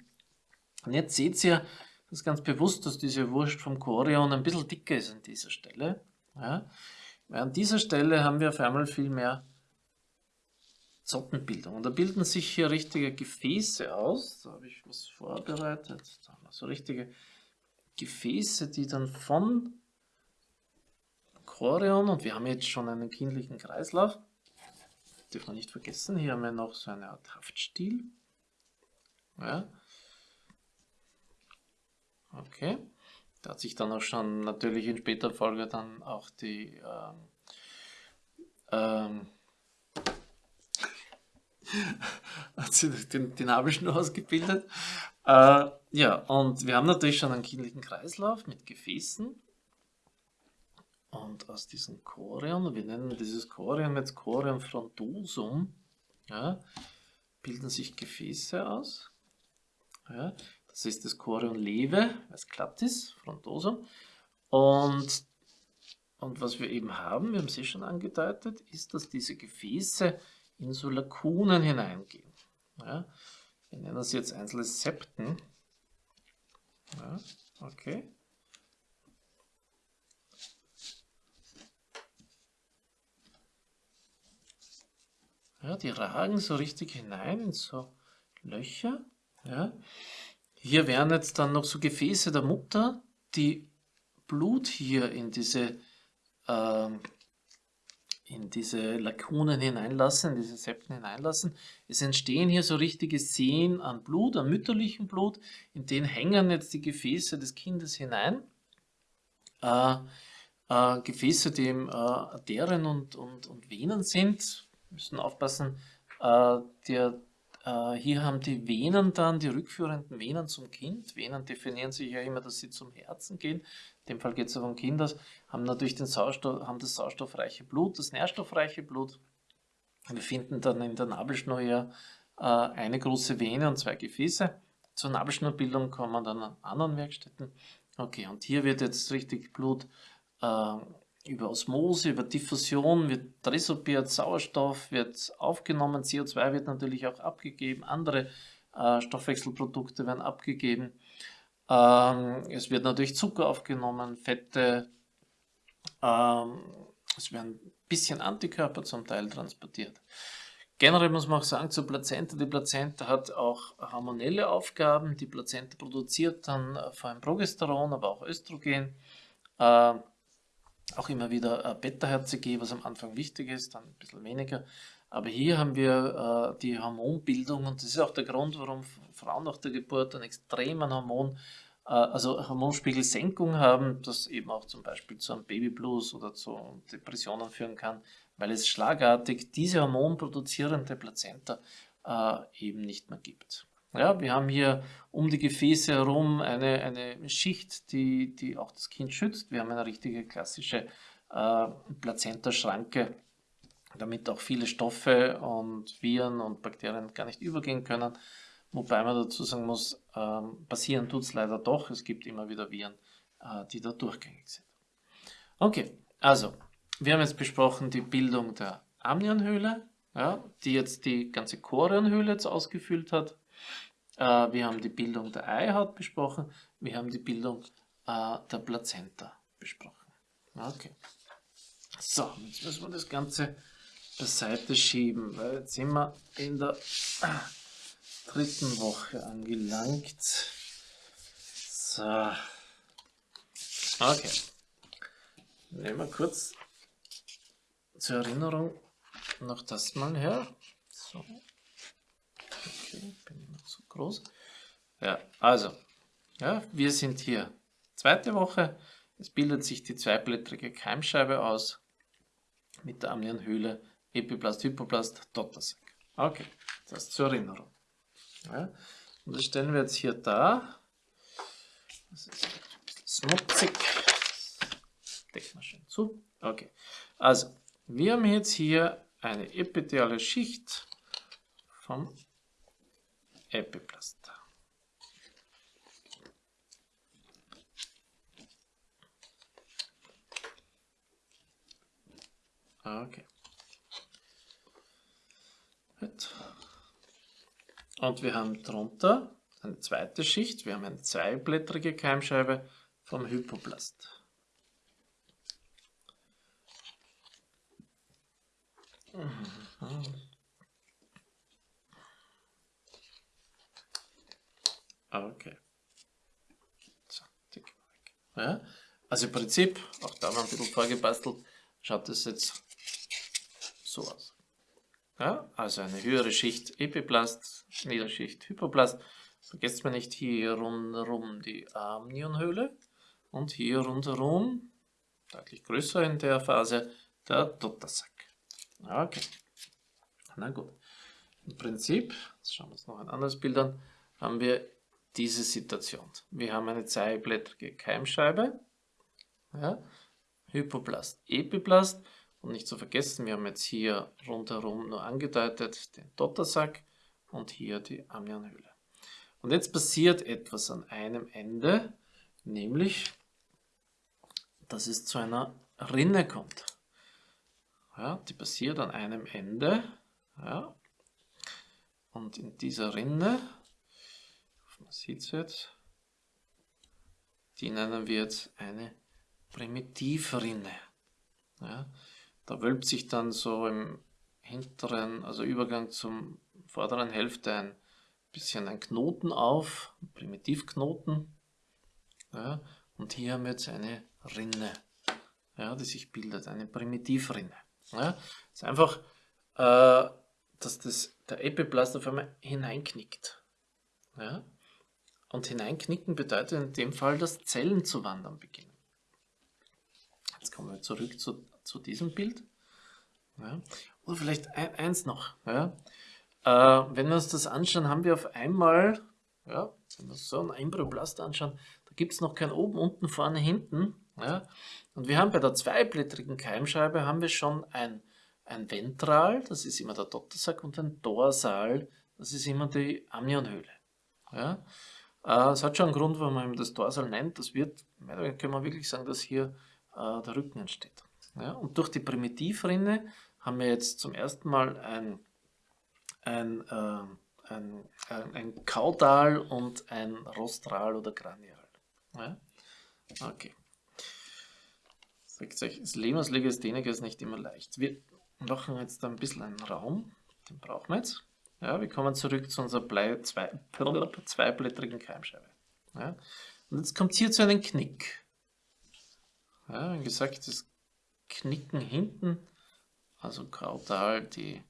Und jetzt seht ihr, das ganz bewusst, dass diese Wurst vom Chorion ein bisschen dicker ist an dieser Stelle. Ja. An dieser Stelle haben wir auf einmal viel mehr Zottenbildung. Und da bilden sich hier richtige Gefäße aus. Da habe ich was vorbereitet. Da haben wir so richtige Gefäße, die dann von Chorion, und wir haben jetzt schon einen kindlichen Kreislauf, dürfen wir nicht vergessen, hier haben wir noch so eine Art Haftstiel. Ja. Okay. Da hat sich dann auch schon natürlich in später Folge dann auch die ähm, ähm, hat sich den, die Nabelschnur ausgebildet. Äh, ja, und wir haben natürlich schon einen kindlichen Kreislauf mit Gefäßen. Und aus diesem Chorion, wir nennen dieses Chorion jetzt Chorion frontosum, ja, bilden sich Gefäße aus. Ja, das ist das Chorion leve, es klappt ist, frontosum. Und, und was wir eben haben, wir haben es eh schon angedeutet, ist, dass diese Gefäße in so Lakunen hineingehen. Ja, wir nennen das jetzt einzelne Septen. Ja, okay. Ja, die ragen so richtig hinein in so Löcher. Ja. Hier wären jetzt dann noch so Gefäße der Mutter, die Blut hier in diese, äh, in diese Lakunen hineinlassen, in diese Septen hineinlassen. Es entstehen hier so richtige Seen an Blut, an mütterlichem Blut, in denen hängen jetzt die Gefäße des Kindes hinein. Äh, äh, Gefäße, die eben äh, Arterien und, und, und Venen sind, müssen aufpassen, äh, der, äh, hier haben die Venen dann, die rückführenden Venen zum Kind. Venen definieren sich ja immer, dass sie zum Herzen gehen. In dem Fall geht es ja vom Kind aus, haben natürlich den Sauerstoff, haben das sauerstoffreiche Blut, das nährstoffreiche Blut. Wir finden dann in der Nabelschnur ja äh, eine große Vene und zwei Gefäße. Zur Nabelschnurbildung kommen dann an anderen Werkstätten. Okay, und hier wird jetzt richtig Blut äh, über Osmose, über Diffusion wird resorbiert, Sauerstoff wird aufgenommen, CO2 wird natürlich auch abgegeben, andere äh, Stoffwechselprodukte werden abgegeben. Ähm, es wird natürlich Zucker aufgenommen, Fette, ähm, es werden ein bisschen Antikörper zum Teil transportiert. Generell muss man auch sagen zur Plazenta, die Plazenta hat auch hormonelle Aufgaben. Die Plazenta produziert dann äh, vor allem Progesteron, aber auch Östrogen. Äh, auch immer wieder äh, Beta-HCG, was am Anfang wichtig ist, dann ein bisschen weniger. Aber hier haben wir äh, die Hormonbildung und das ist auch der Grund, warum Frauen nach der Geburt einen extremen Hormon, äh, also Hormonspiegelsenkung haben, das eben auch zum Beispiel zu einem Babyblues oder zu Depressionen führen kann, weil es schlagartig diese hormonproduzierende Plazenta eben nicht mehr gibt. Ja, wir haben hier um die Gefäße herum eine, eine Schicht, die, die auch das Kind schützt. Wir haben eine richtige klassische äh, Plazenta-Schranke, damit auch viele Stoffe und Viren und Bakterien gar nicht übergehen können. Wobei man dazu sagen muss, ähm, passieren tut es leider doch. Es gibt immer wieder Viren, äh, die da durchgängig sind. Okay, also wir haben jetzt besprochen die Bildung der Amnionhöhle, ja, die jetzt die ganze Chorionhöhle jetzt ausgefüllt hat. Äh, wir haben die Bildung der Eihaut besprochen. Wir haben die Bildung äh, der Plazenta besprochen. Okay. So, jetzt müssen wir das Ganze beiseite schieben, weil jetzt sind wir in der dritten Woche angelangt. So. Okay. Nehmen wir kurz zur Erinnerung noch das mal her. So. Okay, bin ich noch zu groß. Ja, also, ja, wir sind hier zweite Woche. Es bildet sich die zweiblättrige Keimscheibe aus mit der Amnionhöhle, Epiplast, Hypoplast, Dottersack. Okay, das zur Erinnerung. Ja, und das stellen wir jetzt hier da. Das ist ein schmutzig. Decken wir schön zu. Okay, also wir haben jetzt hier eine epitheliale Schicht vom Epiplast. Ah, okay. Gut. Und wir haben drunter eine zweite Schicht. Wir haben eine zweiblättrige Keimscheibe vom Hypoplast. Mhm. Okay. So, weg. Ja, also im Prinzip, auch da war ein bisschen vorgebastelt, schaut das jetzt so aus. Ja, also eine höhere Schicht Epiplast, Niederschicht Hypoplast. Vergesst mal nicht hier rundherum die Amnionhöhle und hier rundherum, deutlich größer in der Phase, der Dottersack. Okay, na gut. Im Prinzip, jetzt schauen wir uns noch ein anderes Bild an, haben wir diese Situation. Wir haben eine zweiblättrige Keimscheibe, ja, Hypoplast, Epiplast und nicht zu vergessen, wir haben jetzt hier rundherum nur angedeutet den Dottersack und hier die Amnionhöhle. Und jetzt passiert etwas an einem Ende, nämlich, dass es zu einer Rinne kommt. Ja, die passiert an einem Ende. Ja, und in dieser Rinne, man sieht es jetzt, die nennen wir jetzt eine Primitivrinne. Ja, da wölbt sich dann so im hinteren, also Übergang zum vorderen Hälfte ein bisschen ein Knoten auf, ein Primitivknoten. Ja, und hier haben wir jetzt eine Rinne, ja, die sich bildet, eine Primitivrinne. Ja, ist einfach, äh, dass das, der Epiplast auf einmal hineinknickt. Ja? Und hineinknicken bedeutet in dem Fall, dass Zellen zu wandern beginnen. Jetzt kommen wir zurück zu zu diesem Bild. Ja. Oder vielleicht ein, eins noch. Ja. Äh, wenn wir uns das anschauen, haben wir auf einmal, ja, wenn wir uns so ein Embryoblast anschauen, da gibt es noch kein oben, unten, vorne, hinten. Ja. Und wir haben bei der zweiblättrigen Keimscheibe haben wir schon ein, ein Ventral, das ist immer der Dottersack, und ein Dorsal, das ist immer die Amnionhöhle. Ja. Äh, es hat schon einen Grund, warum man das Dorsal nennt. Das wird, können wir wirklich sagen, dass hier äh, der Rücken entsteht. Und durch die Primitivrinne haben wir jetzt zum ersten Mal ein, ein, äh, ein, ein, Kaudal und ein Rostral oder Granial. Okay. Das Leben als Legastheniker ist nicht immer leicht. Wir machen jetzt ein bisschen einen Raum, den brauchen wir jetzt. Ja, wir kommen zurück zu unserer Blei zwei, zweiblättrigen Keimscheibe. Ja? Und jetzt kommt es hier zu einem Knick. Ja, wie gesagt, das Knicken hinten, also kaudal die,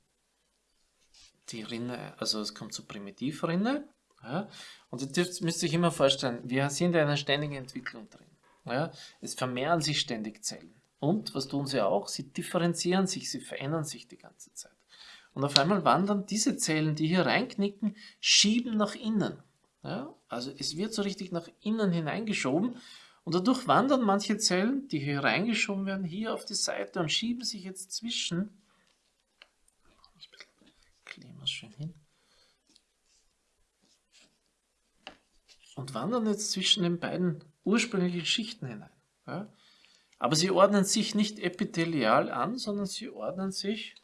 die Rinne, also es kommt zur Primitivrinne. Ja, und jetzt dürft, müsst euch immer vorstellen, wir sind in einer ständigen Entwicklung drin. Ja, es vermehren sich ständig Zellen. Und was tun sie auch? Sie differenzieren sich, sie verändern sich die ganze Zeit. Und auf einmal wandern diese Zellen, die hier reinknicken, schieben nach innen. Ja, also es wird so richtig nach innen hineingeschoben und dadurch wandern manche Zellen, die hier reingeschoben werden, hier auf die Seite und schieben sich jetzt zwischen. Kleben schön hin. Und wandern jetzt zwischen den beiden ursprünglichen Schichten hinein. Ja? Aber sie ordnen sich nicht epithelial an, sondern sie ordnen sich,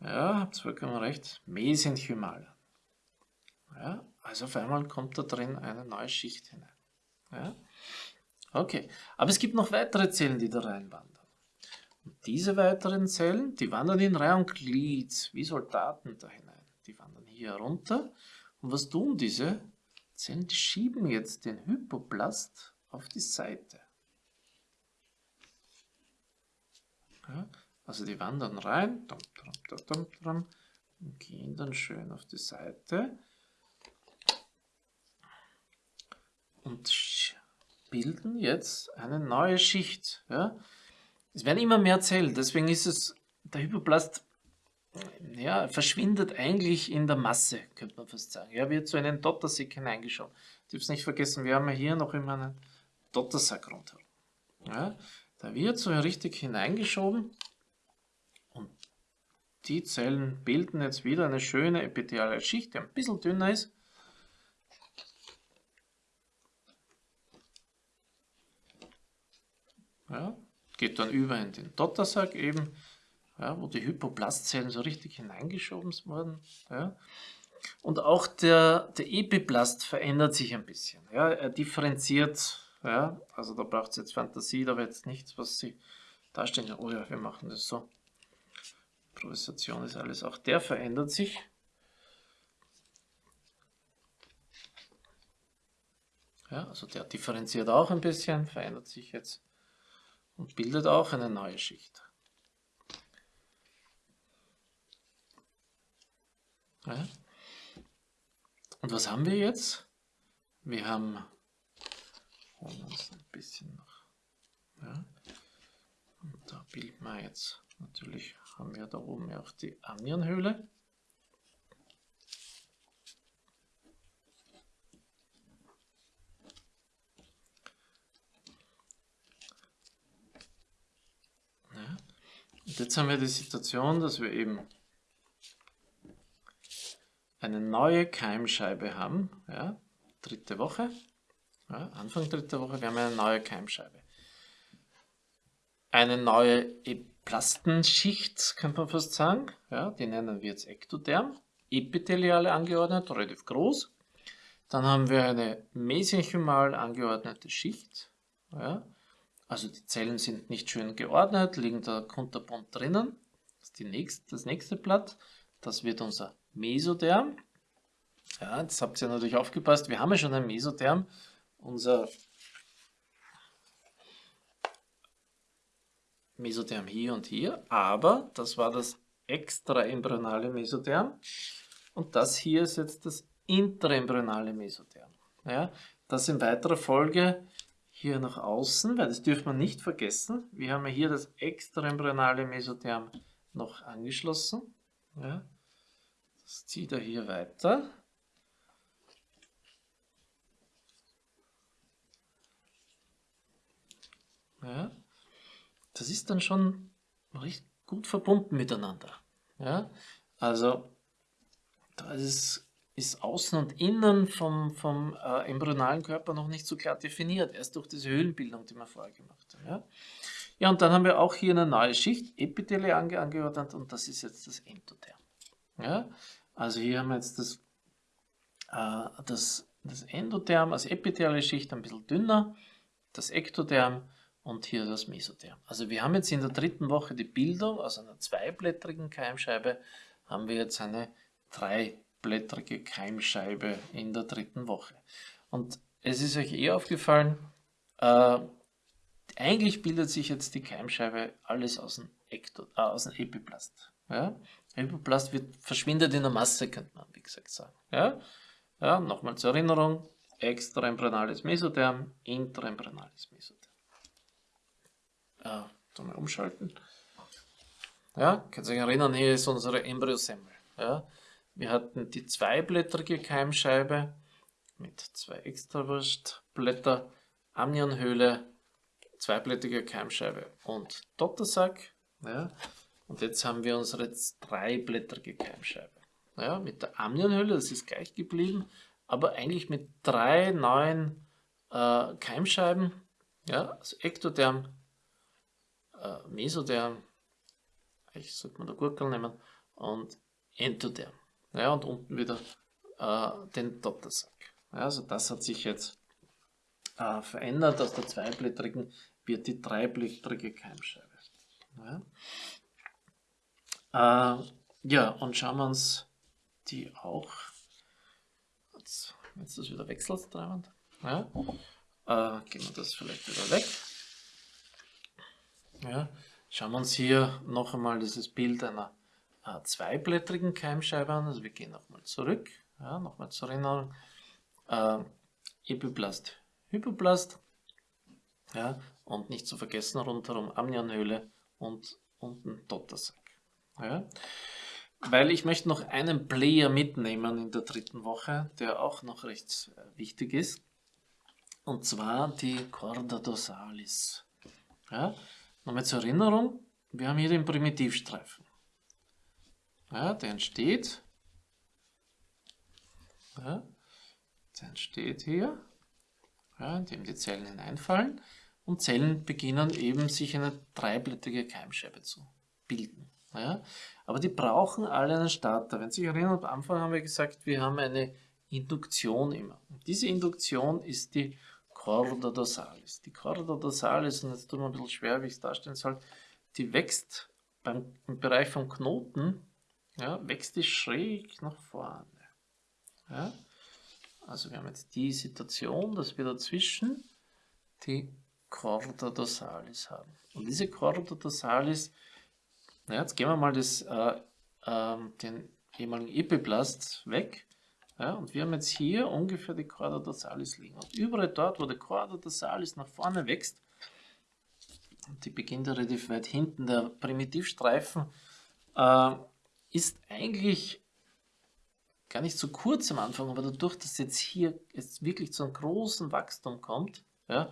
ja, habt vollkommen recht, mesenchymal an. Ja? Also auf einmal kommt da drin eine neue Schicht hinein. Ja? Okay, aber es gibt noch weitere Zellen, die da reinwandern. Und diese weiteren Zellen, die wandern in Reihe und Glied, wie Soldaten da hinein. Die wandern hier runter. Und was tun diese Zellen? Die schieben jetzt den Hypoplast auf die Seite. Ja, also die wandern rein und gehen dann schön auf die Seite. Und bilden jetzt eine neue Schicht. Ja? Es werden immer mehr Zellen, deswegen ist es, der Hypoplast ja, verschwindet eigentlich in der Masse, könnte man fast sagen. Er wird zu einem Dottersack hineingeschoben. Du darfst nicht vergessen, wir haben ja hier noch immer einen Dottersack rundherum. Ja? Da wird so richtig hineingeschoben die Zellen bilden jetzt wieder eine schöne epitheliale Schicht, die ein bisschen dünner ist. Ja, geht dann über in den Dottersack eben. ja, wo die Hypoplastzellen so richtig hineingeschoben wurden. Ja. Und auch der, der Epiplast verändert sich ein bisschen. Ja. Er differenziert, ja, also da braucht es jetzt Fantasie, da wird jetzt nichts, was sie darstellen. Oh ja, wir machen das so. Improvisation ist alles. Auch der verändert sich. Ja, also der differenziert auch ein bisschen, verändert sich jetzt und bildet auch eine neue Schicht. Ja. Und was haben wir jetzt? Wir haben holen uns ein bisschen noch. Ja. Und da bilden wir jetzt, natürlich haben wir da oben ja auch die Amnionhöhle. Und jetzt haben wir die Situation, dass wir eben eine neue Keimscheibe haben, ja, dritte Woche, ja, Anfang dritter Woche, wir haben eine neue Keimscheibe. Eine neue Plastenschicht, könnte man fast sagen, ja, die nennen wir jetzt Ektoderm, epitheliale angeordnet, relativ groß. Dann haben wir eine mesenchymal angeordnete Schicht, ja, also die Zellen sind nicht schön geordnet, liegen da kunterbunt drinnen. Das ist nächste, das nächste Blatt. Das wird unser Mesoderm. Ja, jetzt habt ihr natürlich aufgepasst, wir haben ja schon ein Mesoderm. Unser Mesoderm hier und hier, aber das war das extraembryonale Mesoderm und das hier ist jetzt das intraembryonale Mesoderm. Ja, das in weiterer Folge hier nach außen, weil das dürfen wir nicht vergessen. Wir haben ja hier das extraembryonale Mesotherm noch angeschlossen. Ja. Das zieht er hier weiter. Ja. Das ist dann schon recht gut verbunden miteinander. Ja. Also da ist ist Außen und Innen vom, vom äh, embryonalen Körper noch nicht so klar definiert, erst durch diese Höhlenbildung, die wir vorher gemacht haben. Ja, ja und dann haben wir auch hier eine neue Schicht, Epithele ange angeordnet und das ist jetzt das Endotherm. Ja, also hier haben wir jetzt das, äh, das, das Endotherm als epithelische Schicht ein bisschen dünner, das Ektotherm und hier das Mesotherm. Also wir haben jetzt in der dritten Woche die Bildung aus einer zweiblättrigen Keimscheibe, haben wir jetzt eine drei blättrige Keimscheibe in der dritten Woche. Und es ist euch eh aufgefallen, äh, eigentlich bildet sich jetzt die Keimscheibe alles aus dem, Ekto, äh, aus dem Epiplast. Ja? Epiplast wird, verschwindet in der Masse, könnte man wie gesagt sagen. Ja? Ja, Nochmal zur Erinnerung, extraembryonales Mesotherm, intraembryonales Mesotherm. Äh, mal umschalten. Ja, könnt ihr euch erinnern, hier ist unsere Embryosemmel. Ja? Wir hatten die zweiblättrige Keimscheibe mit zwei Extrawurstblätter, Amnionhöhle, zweiblättrige Keimscheibe und Dottersack. Ja. Und jetzt haben wir unsere dreiblättrige Keimscheibe. Ja, mit der Amnionhöhle, das ist gleich geblieben, aber eigentlich mit drei neuen äh, Keimscheiben. Ja, also Ektoderm, äh, Mesoderm, ich sollte man da Gurkel nehmen, und Entoderm. Ja, und unten wieder äh, den Dottersack. Ja, also das hat sich jetzt äh, verändert. Aus der zweiblättrigen wird die dreiblättrige Keimscheibe. Ja, äh, ja und schauen wir uns die auch. Jetzt, jetzt ist das wieder wechseltreibend. Ja, äh, gehen wir das vielleicht wieder weg. Ja, schauen wir uns hier noch einmal dieses Bild einer äh, zweiblättrigen Keimscheibe an. Also wir gehen nochmal zurück, ja, nochmal zur Erinnerung. Äh, Epiplast, Hypoplast, ja, und nicht zu vergessen rundherum Amnionhöhle und unten Dottersack. Ja. Weil ich möchte noch einen Player mitnehmen in der dritten Woche, der auch noch recht äh, wichtig ist. Und zwar die Corda dorsalis. Ja. Nochmal zur Erinnerung, wir haben hier den Primitivstreifen. Ja, der entsteht. Ja, der entsteht hier, ja, indem die Zellen hineinfallen und Zellen beginnen eben sich eine dreiblättrige Keimscheibe zu bilden. Ja? Aber die brauchen alle einen Starter. Wenn Sie sich erinnern, am Anfang haben wir gesagt, wir haben eine Induktion immer. Und diese Induktion ist die Chorda dorsalis. Die Chorda dorsalis, und jetzt tut mir ein bisschen schwer, wie ich es darstellen soll, die wächst beim, im Bereich vom Knoten, ja, wächst die schräg nach vorne. Ja? Also wir haben jetzt die Situation, dass wir dazwischen die Chorda dorsalis haben. Und diese Chorda dorsalis, na, jetzt gehen wir mal das, äh, äh, den ehemaligen Epiplast weg. Ja, und wir haben jetzt hier ungefähr die Chorda dorsalis liegen. Und überall dort, wo der Chorda dorsalis nach vorne wächst, und die beginnt relativ weit hinten, der Primitivstreifen äh, ist eigentlich gar nicht so kurz am Anfang, aber dadurch, dass jetzt hier jetzt wirklich zu einem großen Wachstum kommt, ja,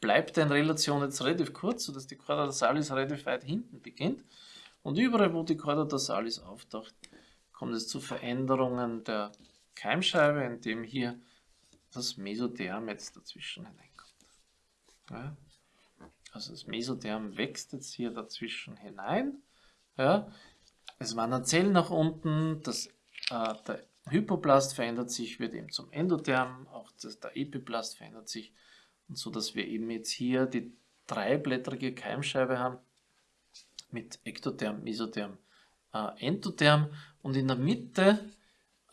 bleibt er in Relation jetzt relativ kurz, sodass die Chorda dorsalis relativ weit hinten beginnt. Und überall, wo die Chorda dorsalis auftaucht, kommt es zu Veränderungen der Keimscheibe, indem hier das Mesotherm jetzt dazwischen hineinkommt. Ja. Also das Mesotherm wächst jetzt hier dazwischen hinein. Ja. Es wandern Zellen nach unten, das, äh, der Hypoplast verändert sich, wird eben zum Endotherm, auch das, der Epiplast verändert sich. Und so, dass wir eben jetzt hier die dreiblättrige Keimscheibe haben mit Ektotherm, Mesotherm, äh, Endotherm. Und in der Mitte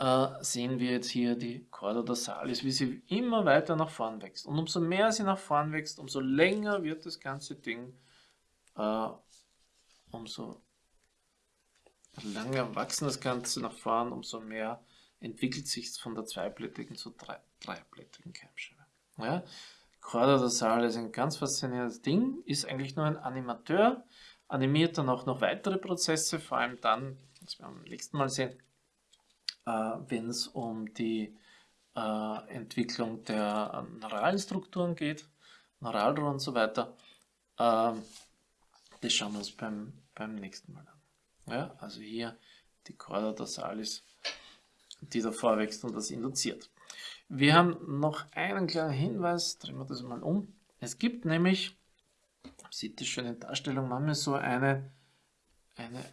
äh, sehen wir jetzt hier die Chorda dorsalis, wie sie immer weiter nach vorn wächst. Und umso mehr sie nach vorn wächst, umso länger wird das ganze Ding, äh, umso länger wachsen das Ganze nach vorn, umso mehr entwickelt sich es von der zweiblättrigen zur drei, dreiblättrigen Keimscheibe. Ja? Chorda dorsalis ist ein ganz faszinierendes Ding, ist eigentlich nur ein Animateur, animiert dann auch noch weitere Prozesse, vor allem dann, das wir am nächsten Mal sehen, wenn es um die äh, Entwicklung der neuralen Strukturen geht, Neuralrohr und so weiter. Ähm, das schauen wir uns beim, beim nächsten Mal an. Ja, also hier die Chorda dorsalis, die davor wächst und das induziert. Wir haben noch einen kleinen Hinweis, drehen wir das mal um. Es gibt nämlich, sieht das der Darstellung, manchmal so eine, eine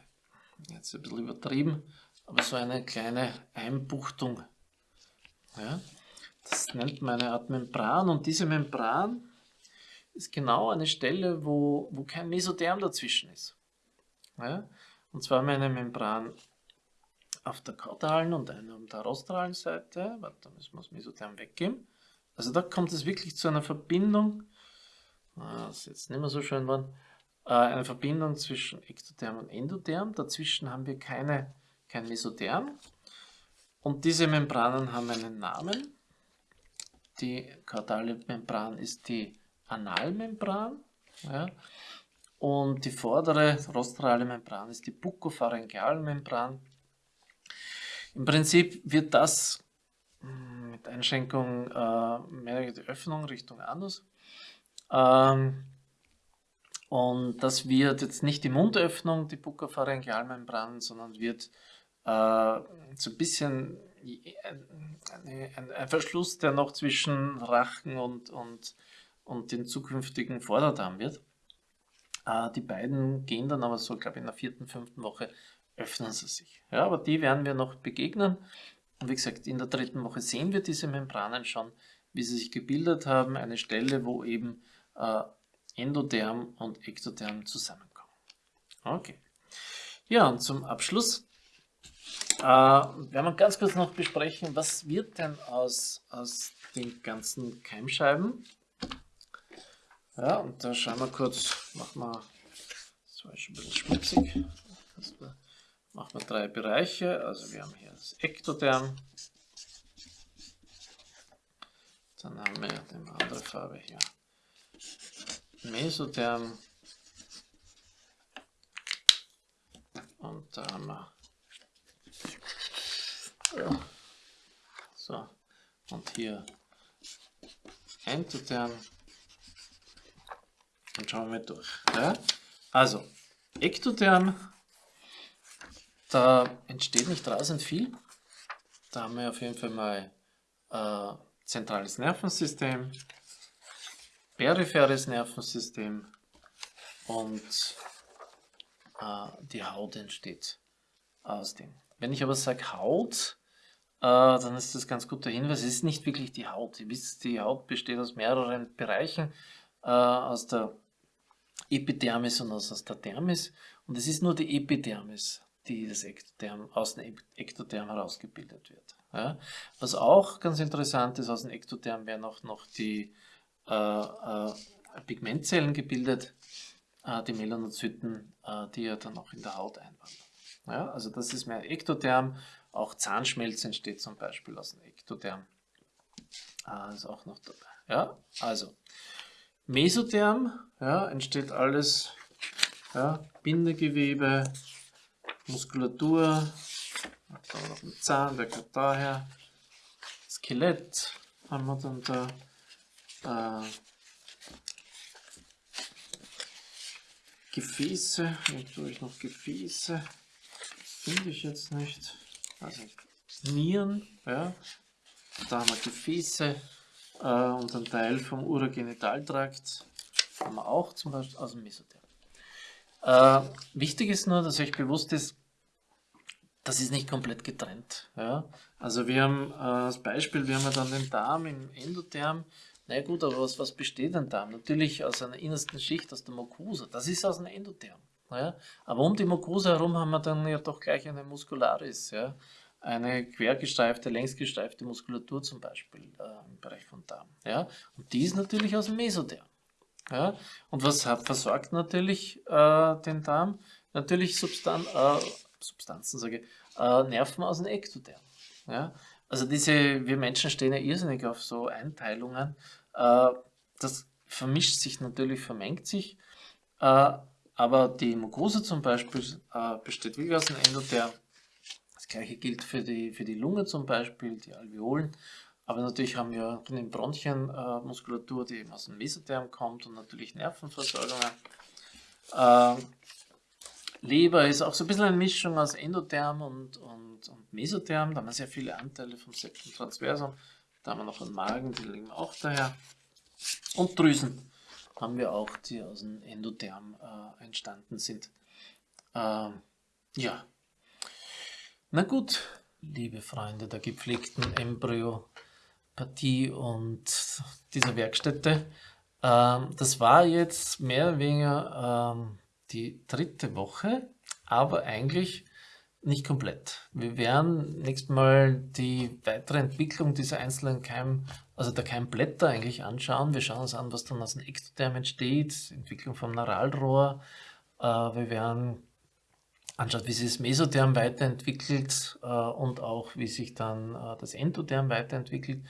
jetzt ein bisschen übertrieben, aber so eine kleine Einbuchtung. Ja, das nennt man eine Art Membran und diese Membran ist genau eine Stelle, wo, wo kein Mesotherm dazwischen ist. Ja, und zwar haben wir eine Membran auf der kaudalen und eine auf der rostralen Seite. Warte, da müssen wir das Mesotherm weggeben. Also da kommt es wirklich zu einer Verbindung, das ist jetzt nicht mehr so schön geworden, äh, eine Verbindung zwischen Ektotherm und Endotherm. Dazwischen haben wir keine kein Mesotherm. Und diese Membranen haben einen Namen. Die kaudale Membran ist die Analmembran. Ja. Und die vordere rostrale Membran ist die Buccopharyngealmembran. Im Prinzip wird das hm, mit Einschränkung äh, mehr die Öffnung Richtung Anus. Ähm, und das wird jetzt nicht die Mundöffnung, die Buccopharyngealmembran, sondern wird äh, so ein bisschen ein, ein, Verschluss, der noch zwischen Rachen und, und, und den zukünftigen Vorderdarm wird. Äh, die beiden gehen dann aber so, glaube ich, in der vierten, fünften Woche öffnen sie sich. Ja, aber die werden wir noch begegnen. Und wie gesagt, in der dritten Woche sehen wir diese Membranen schon, wie sie sich gebildet haben. Eine Stelle, wo eben äh, Endotherm und Ektotherm zusammenkommen. Okay. Ja, und zum Abschluss äh, werden wir ganz kurz noch besprechen, was wird denn aus, aus den ganzen Keimscheiben? Ja, und da schauen wir kurz, machen wir, das war schon ein bisschen schmutzig, machen wir drei Bereiche, also wir haben hier das Ektotherm, dann haben wir die andere Farbe hier, Mesotherm, und da haben wir. So, und hier Endotherm. Und schauen wir durch. Ja? Also, Ektotherm, da entsteht nicht rasend viel. Da haben wir auf jeden Fall mal äh, zentrales Nervensystem, peripheres Nervensystem und äh, die Haut entsteht aus dem. Wenn ich aber sage Haut, äh, dann ist das ganz guter Hinweis. Es ist nicht wirklich die Haut. Ihr wisst, die Haut besteht aus mehreren Bereichen, äh, aus der Epidermis und aus der Dermis. Und es ist nur die Epidermis, die das Ektoderm, aus dem Ektoderm herausgebildet wird. Ja. Was auch ganz interessant ist, aus dem Ektoderm werden auch noch die äh, äh, Pigmentzellen gebildet, äh, die Melanozyten, äh, die ja dann auch in der Haut einwandern. Ja, also das ist mehr Ektoderm, auch Zahnschmelz entsteht zum Beispiel aus dem Ektoderm. Ah, ist auch noch dabei. Ja, also Mesotherm ja, entsteht alles, ja, Bindegewebe, Muskulatur, da noch ein Zahn, der kommt daher, Skelett haben wir dann da, äh, Gefäße, habe ich noch Gefäße, finde ich jetzt nicht. Also Nieren, ja. Da haben wir Gefäße äh, und ein Teil vom Urogenitaltrakt haben wir auch zum Beispiel aus dem Mesotherm. Äh, wichtig ist nur, dass euch bewusst ist, das ist nicht komplett getrennt. Ja? Also wir haben äh, als Beispiel, wir haben dann den Darm im Endotherm. Na gut, aber was, was besteht ein Darm? Natürlich aus einer innersten Schicht, aus der Mucosa. Das ist aus dem Endotherm. Ja? Aber um die Mucosa herum haben wir dann ja doch gleich eine Muscularis, ja? eine quergestreifte, längsgestreifte Muskulatur zum Beispiel äh, im Bereich von Darm. Ja? Und die ist natürlich aus dem Mesotherm. Ja? Und was hat, versorgt natürlich äh, den Darm? Natürlich Substan äh, Substanzen, sage ich, äh, Nerven aus dem Ektotherm. Ja? Also diese, wir Menschen stehen ja irrsinnig auf so Einteilungen. Äh, das vermischt sich natürlich, vermengt sich. Äh, aber die Mucosa zum Beispiel äh, besteht wirklich aus dem Endotherm. Das gleiche gilt für die, für die Lunge zum Beispiel, die Alveolen. Aber natürlich haben wir in den Bronchien äh, die eben aus dem Mesotherm kommt und natürlich Nervenversorgungen. Äh, Leber ist auch so ein bisschen eine Mischung aus Endotherm und, und, und Mesotherm. Da haben wir sehr viele Anteile vom Septum transversum. Da haben wir noch einen Magen, die liegen auch daher. Und Drüsen haben wir auch, die aus dem Endotherm äh, entstanden sind. Äh, ja. Na gut, liebe Freunde der gepflegten Embryopathie und dieser Werkstätte. Äh, das war jetzt mehr oder weniger ähm, die dritte Woche, aber eigentlich nicht komplett. Wir werden nächstes Mal die weitere Entwicklung dieser einzelnen Keim, also der Keimblätter eigentlich anschauen. Wir schauen uns an, was dann aus dem Ektotherm entsteht, Entwicklung vom Neuralrohr. Äh, wir werden anschauen, wie sich das Mesotherm weiterentwickelt äh, und auch wie sich dann äh, das Endotherm weiterentwickelt.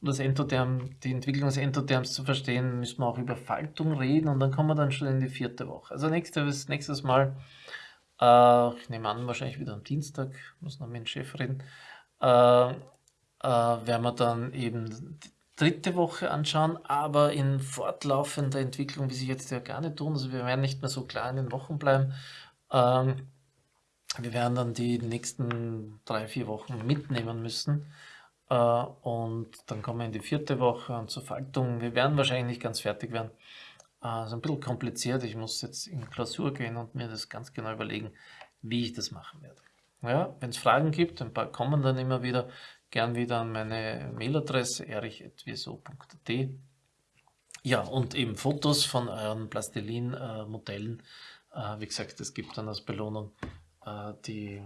Um das Endotherm, die Entwicklung des Endotherms zu verstehen, müssen wir auch über Faltung reden und dann kommen wir dann schon in die vierte Woche. Also nächstes, nächstes Mal ich nehme an, wahrscheinlich wieder am Dienstag, muss noch mit dem Chef reden, äh, werden wir dann eben die dritte Woche anschauen, aber in fortlaufender Entwicklung, wie sie jetzt ja gar nicht tun, also wir werden nicht mehr so klar in den Wochen bleiben. Ähm, wir werden dann die nächsten drei, vier Wochen mitnehmen müssen. Äh, und dann kommen wir in die vierte Woche und zur Faltung. Wir werden wahrscheinlich nicht ganz fertig werden. Also ein bisschen kompliziert. Ich muss jetzt in Klausur gehen und mir das ganz genau überlegen, wie ich das machen werde. Ja, Wenn es Fragen gibt, ein paar kommen dann immer wieder, gern wieder an meine Mailadresse erich.wso.at. Ja, und eben Fotos von euren Plastilin-Modellen. Äh, wie gesagt, es gibt dann als Belohnung äh, die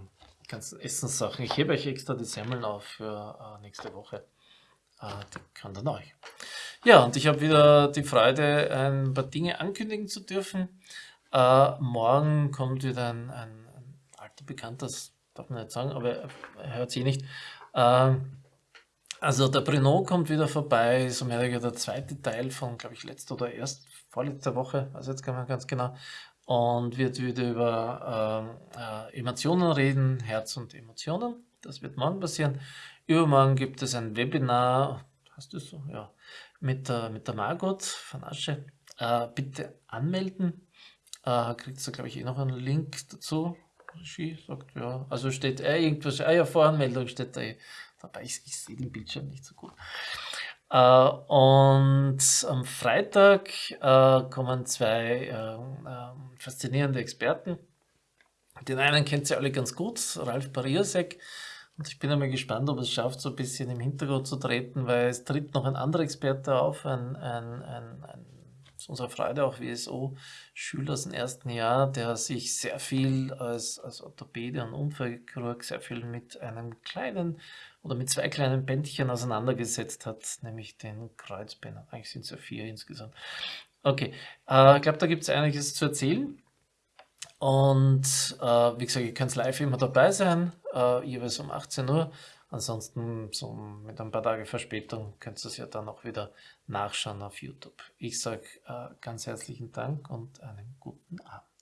ganzen Essenssachen. Ich hebe euch extra die Semmeln auf für äh, nächste Woche. die kann dann euch. Ja, und ich habe wieder die Freude, ein paar Dinge ankündigen zu dürfen. Morgen kommt wieder ein, ein, alter Bekannter, das darf man nicht sagen, aber er hört sie nicht. Äh, also der Bruno kommt wieder vorbei, so mehr oder der zweite Teil von, glaube ich, letzter oder erst vorletzter Woche, also jetzt kann man ganz genau, und wird wieder über äh, äh, Emotionen reden, Herz und Emotionen. Das wird morgen passieren. Übermorgen gibt es ein Webinar, hast du so? Ja mit der, mit der Margot von Asche. Äh, bitte anmelden. Äh, kriegt ihr, glaube ich, eh noch einen Link dazu. Regie sagt, ja. Also steht eh irgendwas, ah ja, Voranmeldung steht da eh dabei. Ich, ich sehe den Bildschirm nicht so gut. Äh, und am Freitag äh, kommen zwei äh, faszinierende Experten Den einen kennt ihr alle ganz gut, Ralf Bariasek. Und ich bin einmal gespannt, ob es schafft, so ein bisschen im Hintergrund zu treten, weil es tritt noch ein anderer Experte auf, ein, ein, ein, ein unserer Freude auch WSO-Schüler aus dem ersten Jahr, der sich sehr viel als, als Orthopäde und Unfallchirurg sehr viel mit einem kleinen oder mit zwei kleinen Bändchen auseinandergesetzt hat, nämlich den Kreuzbändern. Eigentlich sind es ja vier insgesamt. Okay, äh, ich glaube, da gibt es einiges zu erzählen. Und äh, wie gesagt, ihr könnt live immer dabei sein, äh, jeweils um 18 Uhr. Ansonsten so mit ein paar Tage Verspätung könnt ihr es ja dann auch wieder nachschauen auf YouTube. Ich sage äh, ganz herzlichen Dank und einen guten Abend.